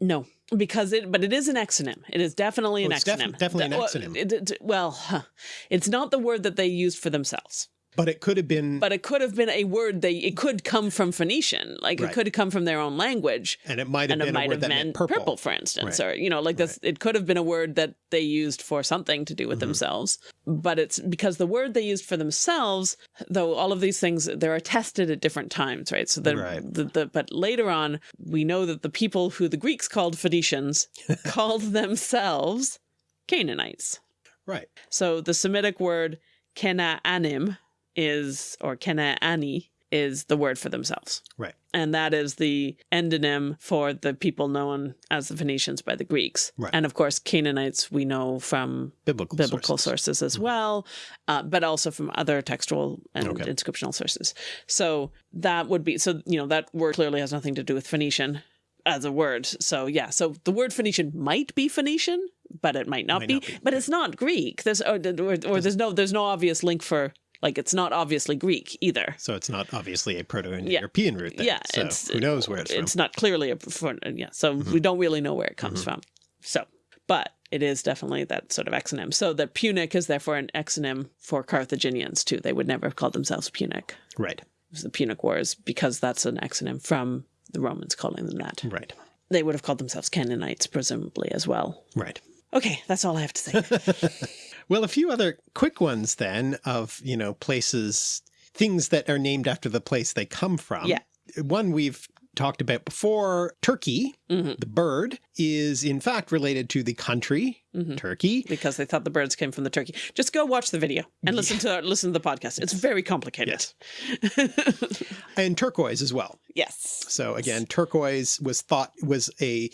no because it but it is an exonym. It is definitely oh, an Oh, it's def- exonym. definitely an well, exonym. it- it- well, huh. it's not the word that they used for themselves. But it could have been, But it could have been a word they it could come from Phoenician, like Right. it could have come from their own language, and it might have been a word that meant purple. purple. for instance, Right. or you know, like this. It could have been a word that they used for something to do with Mm-hmm. themselves, but it's because the word they used for themselves, though all of these things they are tested at different times, right? So the, Right. the, the but later on we know that the people who the Greeks called Phoenicians (laughs) called themselves Canaanites. Right. So the Semitic word Kenaanim is, or Kenaani is the word for themselves. Right. And that is the endonym for the people known as the Phoenicians by the Greeks. Right. And of course, Canaanites we know from Biblical, biblical sources. sources, as well, uh, but also from other textual and Okay. inscriptional sources. So that would be, so, you know, that word clearly has nothing to do with Phoenician as a word. So yeah, so the word Phoenician might be Phoenician, but it might not, Might be, not be, But it's not Greek. There's or, or, or there's no there's no obvious link for like it's not obviously Greek either. So it's not obviously a Proto-Indo-European root. Then. Yeah, So it's- who knows where it's, from. It's from? not clearly a for, yeah. So Mm-hmm. we don't really know where it comes from. So, but it is definitely that sort of exonym. So the Punic is therefore an exonym for Carthaginians too. They would never have called themselves Punic. Right. the Punic Wars because that's an exonym from the Romans calling them that. Right. They would have called themselves Canaanites, presumably, as well. Right. Okay, that's all I have to say. (laughs) Well, a few other quick ones then of, you know, places, things that are named after the place they come from. Yeah. One we've talked about before, Turkey, Mhm. the bird, is in fact related to the country, Mhm. Turkey. because they thought the birds came from the turkey. Just go watch the video and listen to listen to the podcast. It's very complicated. Yes. (laughs) And turquoise as well. yes. So again, turquoise was thought was a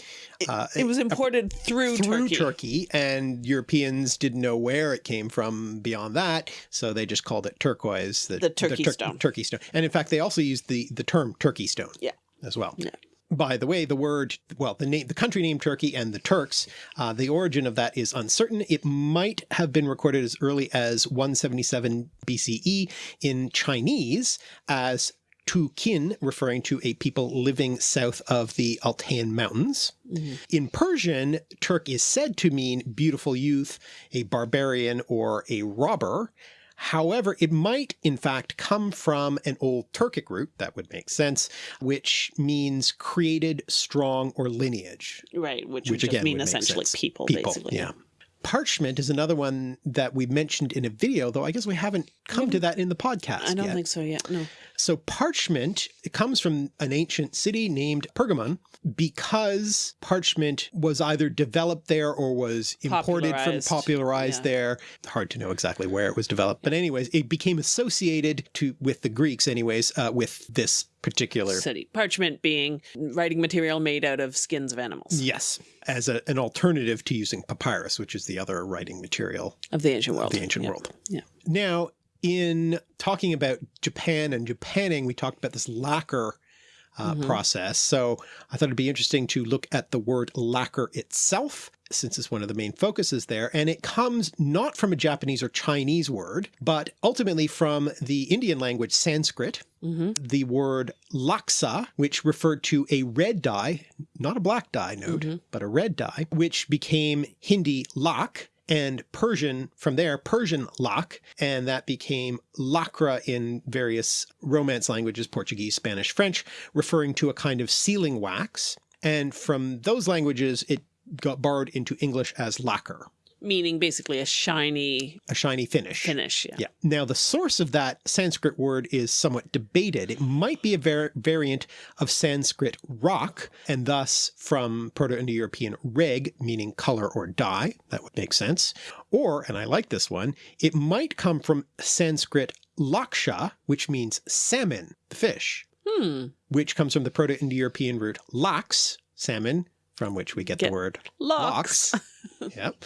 uh, It was imported through, through Turkey. Turkey, and Europeans didn't know where it came from beyond that, so they just called it turquoise, The turkey stone. turkey stone. And in fact, they also used the the term turkey stone, Yeah. As well. Yeah. By the way, the word, well, the name, the country name Turkey and the Turks, uh, the origin of that is uncertain. It might have been recorded as early as 177 BCE in Chinese as Tu Kin, referring to a people living south of the Altayan Mountains. In Persian, Turk is said to mean beautiful youth, a barbarian, or a robber. However, it might in fact come from an old Turkic root, that would make sense, which means created, strong, or lineage. Right, which, Which would just again mean would essentially people, People, basically. yeah. Parchment is another one that we mentioned in a video, though I guess we haven't come to that in the podcast I don't yet. think so yet. No. So parchment it comes from an ancient city named Pergamon because parchment was either developed there or was imported from Popularized. Yeah. there. Hard to know exactly where it was developed, but anyways, it became associated to with the Greeks anyways uh, with this particular City. Parchment being writing material made out of skins of animals yes as a, an alternative to using papyrus, which is the other writing material of the ancient world. of the ancient Yeah. world. Yeah. Now, in talking about Japan and Japanning, we talked about this lacquer uh, Mhm. process. So I thought it'd be interesting to look at the word lacquer itself, since it's one of the main focuses there. And it comes not from a Japanese or Chinese word, but ultimately from the Indian language Sanskrit, hmm the word laksa, which referred to a red dye, not a black dye note, Mhm. but a red dye, which became Hindi lak and Persian from there, Persian lak, and that became lacra in various Romance languages, Portuguese, Spanish, French, referring to a kind of sealing wax. And from those languages, it got borrowed into English as lacquer, Meaning basically a shiny a shiny finish. finish. Yeah. Yeah. Now, the source of that Sanskrit word is somewhat debated. It might be a var variant of Sanskrit rock, and thus from Proto-Indo-European reg, meaning color or dye. That would make sense. Or, and I like this one, it might come from Sanskrit laksha, which means salmon, the fish, Hmm. which comes from the Proto-Indo-European root lax, salmon, from which we get, Get the word lox. (laughs) yep.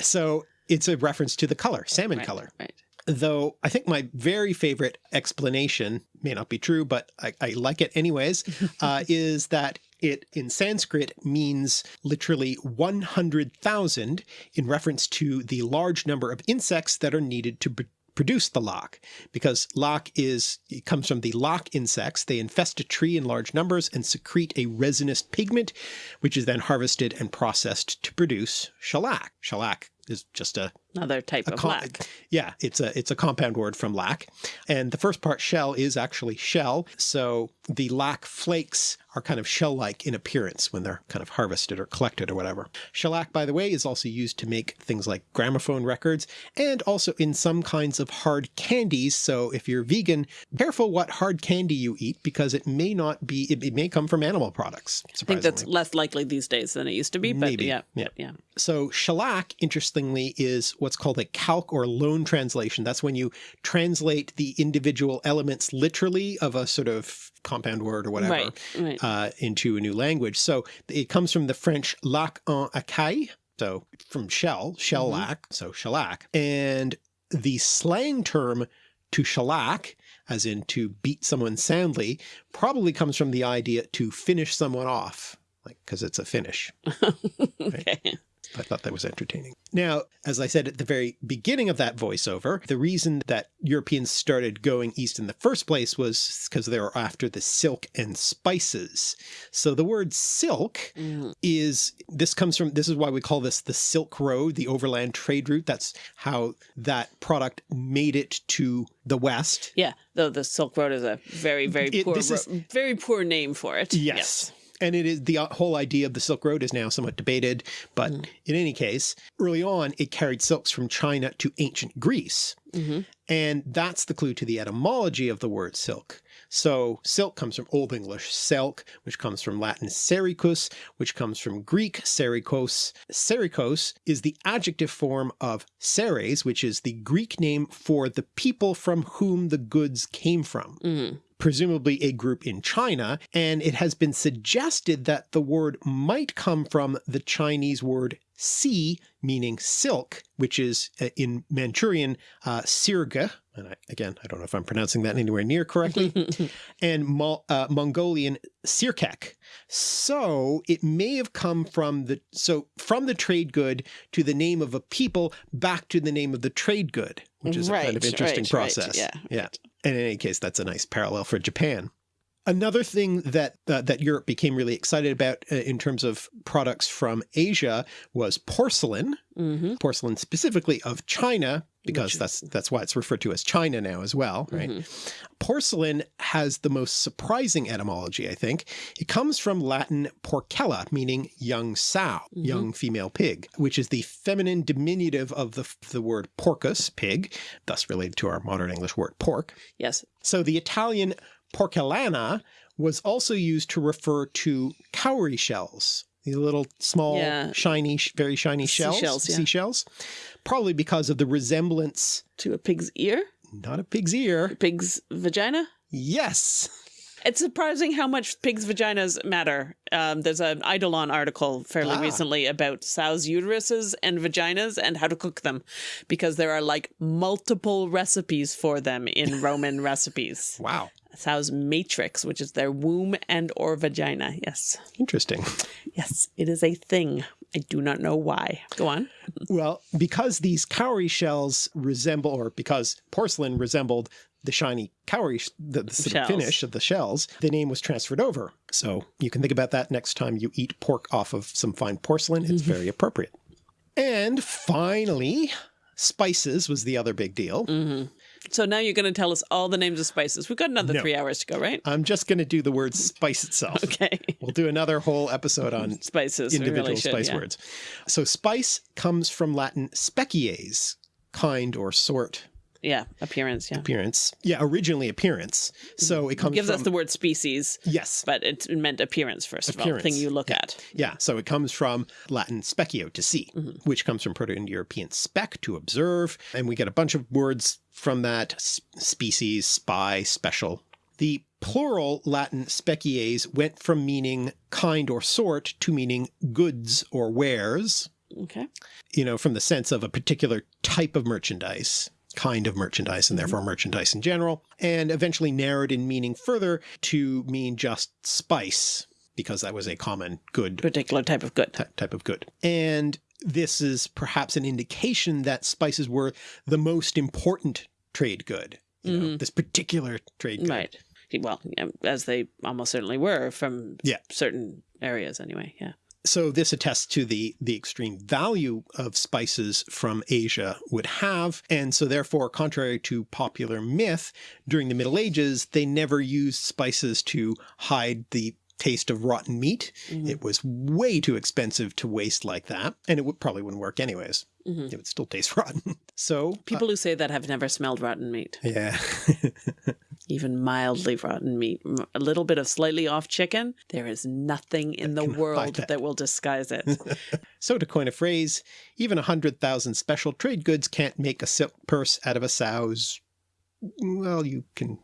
So it's a reference to the color, salmon Right, color Right. though I think my very favorite explanation may not be true, but I, I like it anyways, (laughs) uh, is that it in Sanskrit means literally 100,000 in reference to the large number of insects that are needed to produce the lac because lac is it comes from the lac insects they infest a tree in large numbers and secrete a resinous pigment which is then harvested and processed to produce shellac shellac is just a Another type of com- lac. Yeah, it's a it's a compound word from lac. And the first part shell is actually shell. So the lac flakes are kind of shell-like in appearance when they're kind of harvested or collected or whatever. Shellac, by the way, is also used to make things like gramophone records and also in some kinds of hard candies. So if you're vegan, careful what hard candy you eat because it may not be it, it may come from animal products. I think that's less likely these days than it used to be, but Maybe, yeah, yeah. but yeah. So shellac, interestingly, is what's called a calque or loan translation. That's when you translate the individual elements literally of a sort of compound word or whatever Right, right. uh, into a new language. So it comes from the French lac en écaille, so from shell, shellac, so shellac. And the slang term to shellac, as in to beat someone soundly, probably comes from the idea to finish someone off, like because it's a finish. (laughs) okay. I thought that was entertaining. Now, as I said at the very beginning of that voiceover, the reason that Europeans started going east in the first place was because they were after the silk and spices. So the word silk Mm. is, this comes from, this is why we call this the Silk Road, the overland trade route. That's how that product made it to the West. Yeah, though the Silk Road is a very, very It- poor, is- very poor name for it. Yes. And it is the uh, whole idea of the Silk Road is now somewhat debated, but in any case, early on it carried silks from China to ancient Greece. hmm And that's the clue to the etymology of the word silk. So silk comes from Old English selk, which comes from Latin sericus, which comes from Greek serikos. Serikos is the adjective form of seres, which is the Greek name for the people from whom the goods came from hmm presumably a group in China, and it has been suggested that the word might come from the Chinese word si, meaning silk, which is uh, in Manchurian uh, sirge, and I, again, I don't know if I'm pronouncing that anywhere near correctly, (laughs) and Mo uh, Mongolian sirkek. So it may have come from the, so from the trade good to the name of a people back to the name of the trade good, which is a kind of interesting right, right, process. yeah, Yeah. And in any case, that's a nice parallel for Japan. Another thing that uh, that Europe became really excited about uh, in terms of products from Asia was porcelain, hmm porcelain specifically of China, because Which- that's that's why it's referred to as China now as well, right? Mhm. Porcelain has the most surprising etymology, I think. It comes from Latin porcella, meaning young sow, Mhm. young female pig, which is the feminine diminutive of the, the word porcus, pig, thus related to our modern English word pork. Yes. So the Italian porcellana was also used to refer to cowrie shells. These little small, Yeah. shiny, very shiny shells, Seashells, yeah. seashells, probably because of the resemblance, To a pig's ear, not a pig's ear. pig's vagina. Yes. It's surprising how much pigs' vaginas matter. Um, there's an Eidolon article fairly Ah. recently about sows' uteruses and vaginas and how to cook them, because there are like multiple recipes for them in (laughs) Roman recipes. Wow. Sow's matrix, which is their womb and or vagina. Yes, Interesting. yes, it is a thing. I do not know why. Go on. Well, because these cowrie shells resemble, or because porcelain resembled the shiny cowrie, the, the sort of finish of the shells, the name was transferred over. So you can think about that next time you eat pork off of some fine porcelain. It's very appropriate. And finally, spices was the other big deal. hmm So now you're going to tell us all the names of spices. We've got another No. three hours to go, right? I'm just going to do the word spice itself. Okay. We'll do another whole episode on (laughs) Spices. individual really should, spice yeah. words. So spice comes from Latin species, kind or sort Yeah, appearance. Yeah. appearance. Yeah, originally appearance. So it comes gives from us the word species, yes, but it meant appearance first of all, Appearance, thing you look at. yeah. So it comes from Latin specio to see, Mm-hmm. which comes from Proto-Indo-European spec to observe, and we get a bunch of words from that: species, spy, special. The plural Latin species went from meaning kind or sort to meaning goods or wares. Okay. you know, from the sense of a particular type of merchandise, kind of merchandise, and mm-hmm. therefore merchandise in general, and eventually narrowed in meaning further to mean just spice, because that was a common good Particular type of good. type of good. And this is perhaps an indication that spices were the most important trade good. You know, mm-hmm. this particular trade good. Right. Well, as they almost certainly were from Yeah. certain areas anyway. Yeah. So this attests to the the extreme value of spices from Asia would have, and so therefore, contrary to popular myth, during the Middle Ages, they never used spices to hide the taste of rotten meat. Mhm. It was way too expensive to waste like that, and it would probably wouldn't work anyways. Mhm. It would still taste (laughs) rotten. So uh, People who say that have never smelled rotten meat, yeah, (laughs) even mildly rotten meat. a little bit of slightly off chicken, there is nothing in the world that. that will disguise it. (laughs) so to coin a phrase, even a hundred thousand special trade goods can't make a silk purse out of a sow's. Well, you can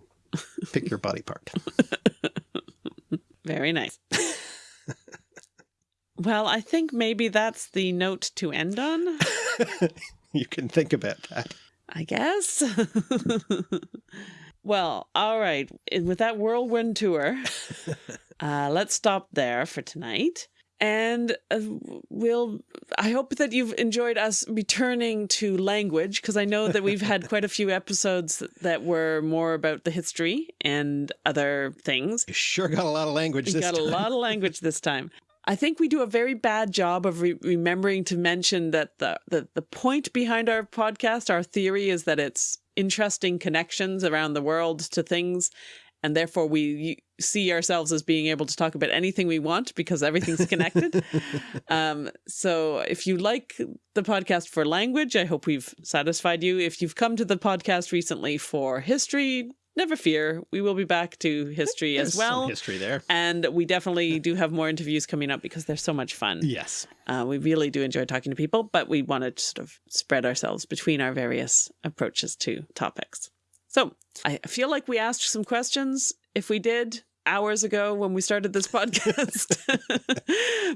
pick your body part. Very nice. Well, I think maybe that's the note to end on, (laughs) you can think about that. I guess. (laughs) well, all right. With that whirlwind tour, (laughs) uh, let's stop there for tonight. and uh, we'll i hope that you've enjoyed us returning to language because i know that we've had quite a few episodes that were more about the history and other things You sure got a lot of language this got time. a lot of language this time i think we do a very bad job of re remembering to mention that the, the the point behind our podcast our theory is that it's interesting connections around the world to things and therefore we see ourselves as being able to talk about anything we want because everything's connected. (laughs) um, so if you like the podcast for language, I hope we've satisfied you. If you've come to the podcast recently for history, never fear, we will be back to history There's as well. history there. And we definitely do have more interviews coming up because they're so much fun. Yes. Uh, we really do enjoy talking to people, but we want to sort of spread ourselves between our various approaches to topics. So I feel like we asked some questions. If we did hours ago when we started this (laughs) podcast,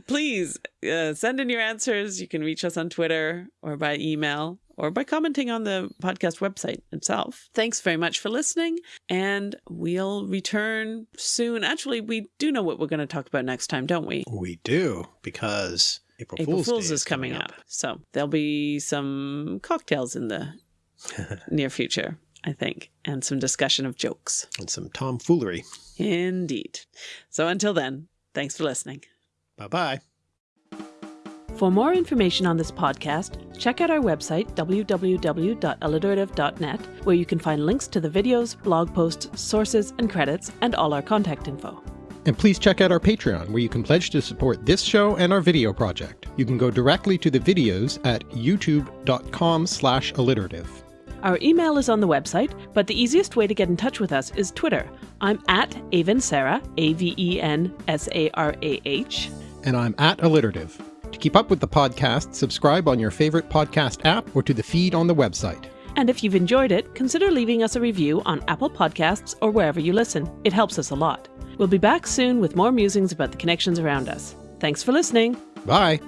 (laughs) please uh, send in your answers. You can reach us on Twitter or by email or by commenting on the podcast website itself. Thanks very much for listening, and we'll return soon. Actually, we do know what we're going to talk about next time, don't we? We do, because April, April Fool's, Fool's Day is coming up. So there'll be some cocktails in the (laughs) near future, I think, and some discussion of jokes. And some tomfoolery. Indeed. So until then, thanks for listening. Bye bye. For more information on this podcast, check out our website, www.alliterative.net, where you can find links to the videos, blog posts, sources, and credits, and all our contact info. And please check out our Patreon, where you can pledge to support this show and our video project. You can go directly to the videos at youtube.com slash alliterative. Our email is on the website, but the easiest way to get in touch with us is Twitter. I'm at Aven Sarah, A V E N S A R A H. And I'm at alliterative. To keep up with the podcast, subscribe on your favorite podcast app or to the feed on the website. And if you've enjoyed it, consider leaving us a review on Apple Podcasts or wherever you listen. It helps us a lot. We'll be back soon with more musings about the connections around us. Thanks for listening. Bye!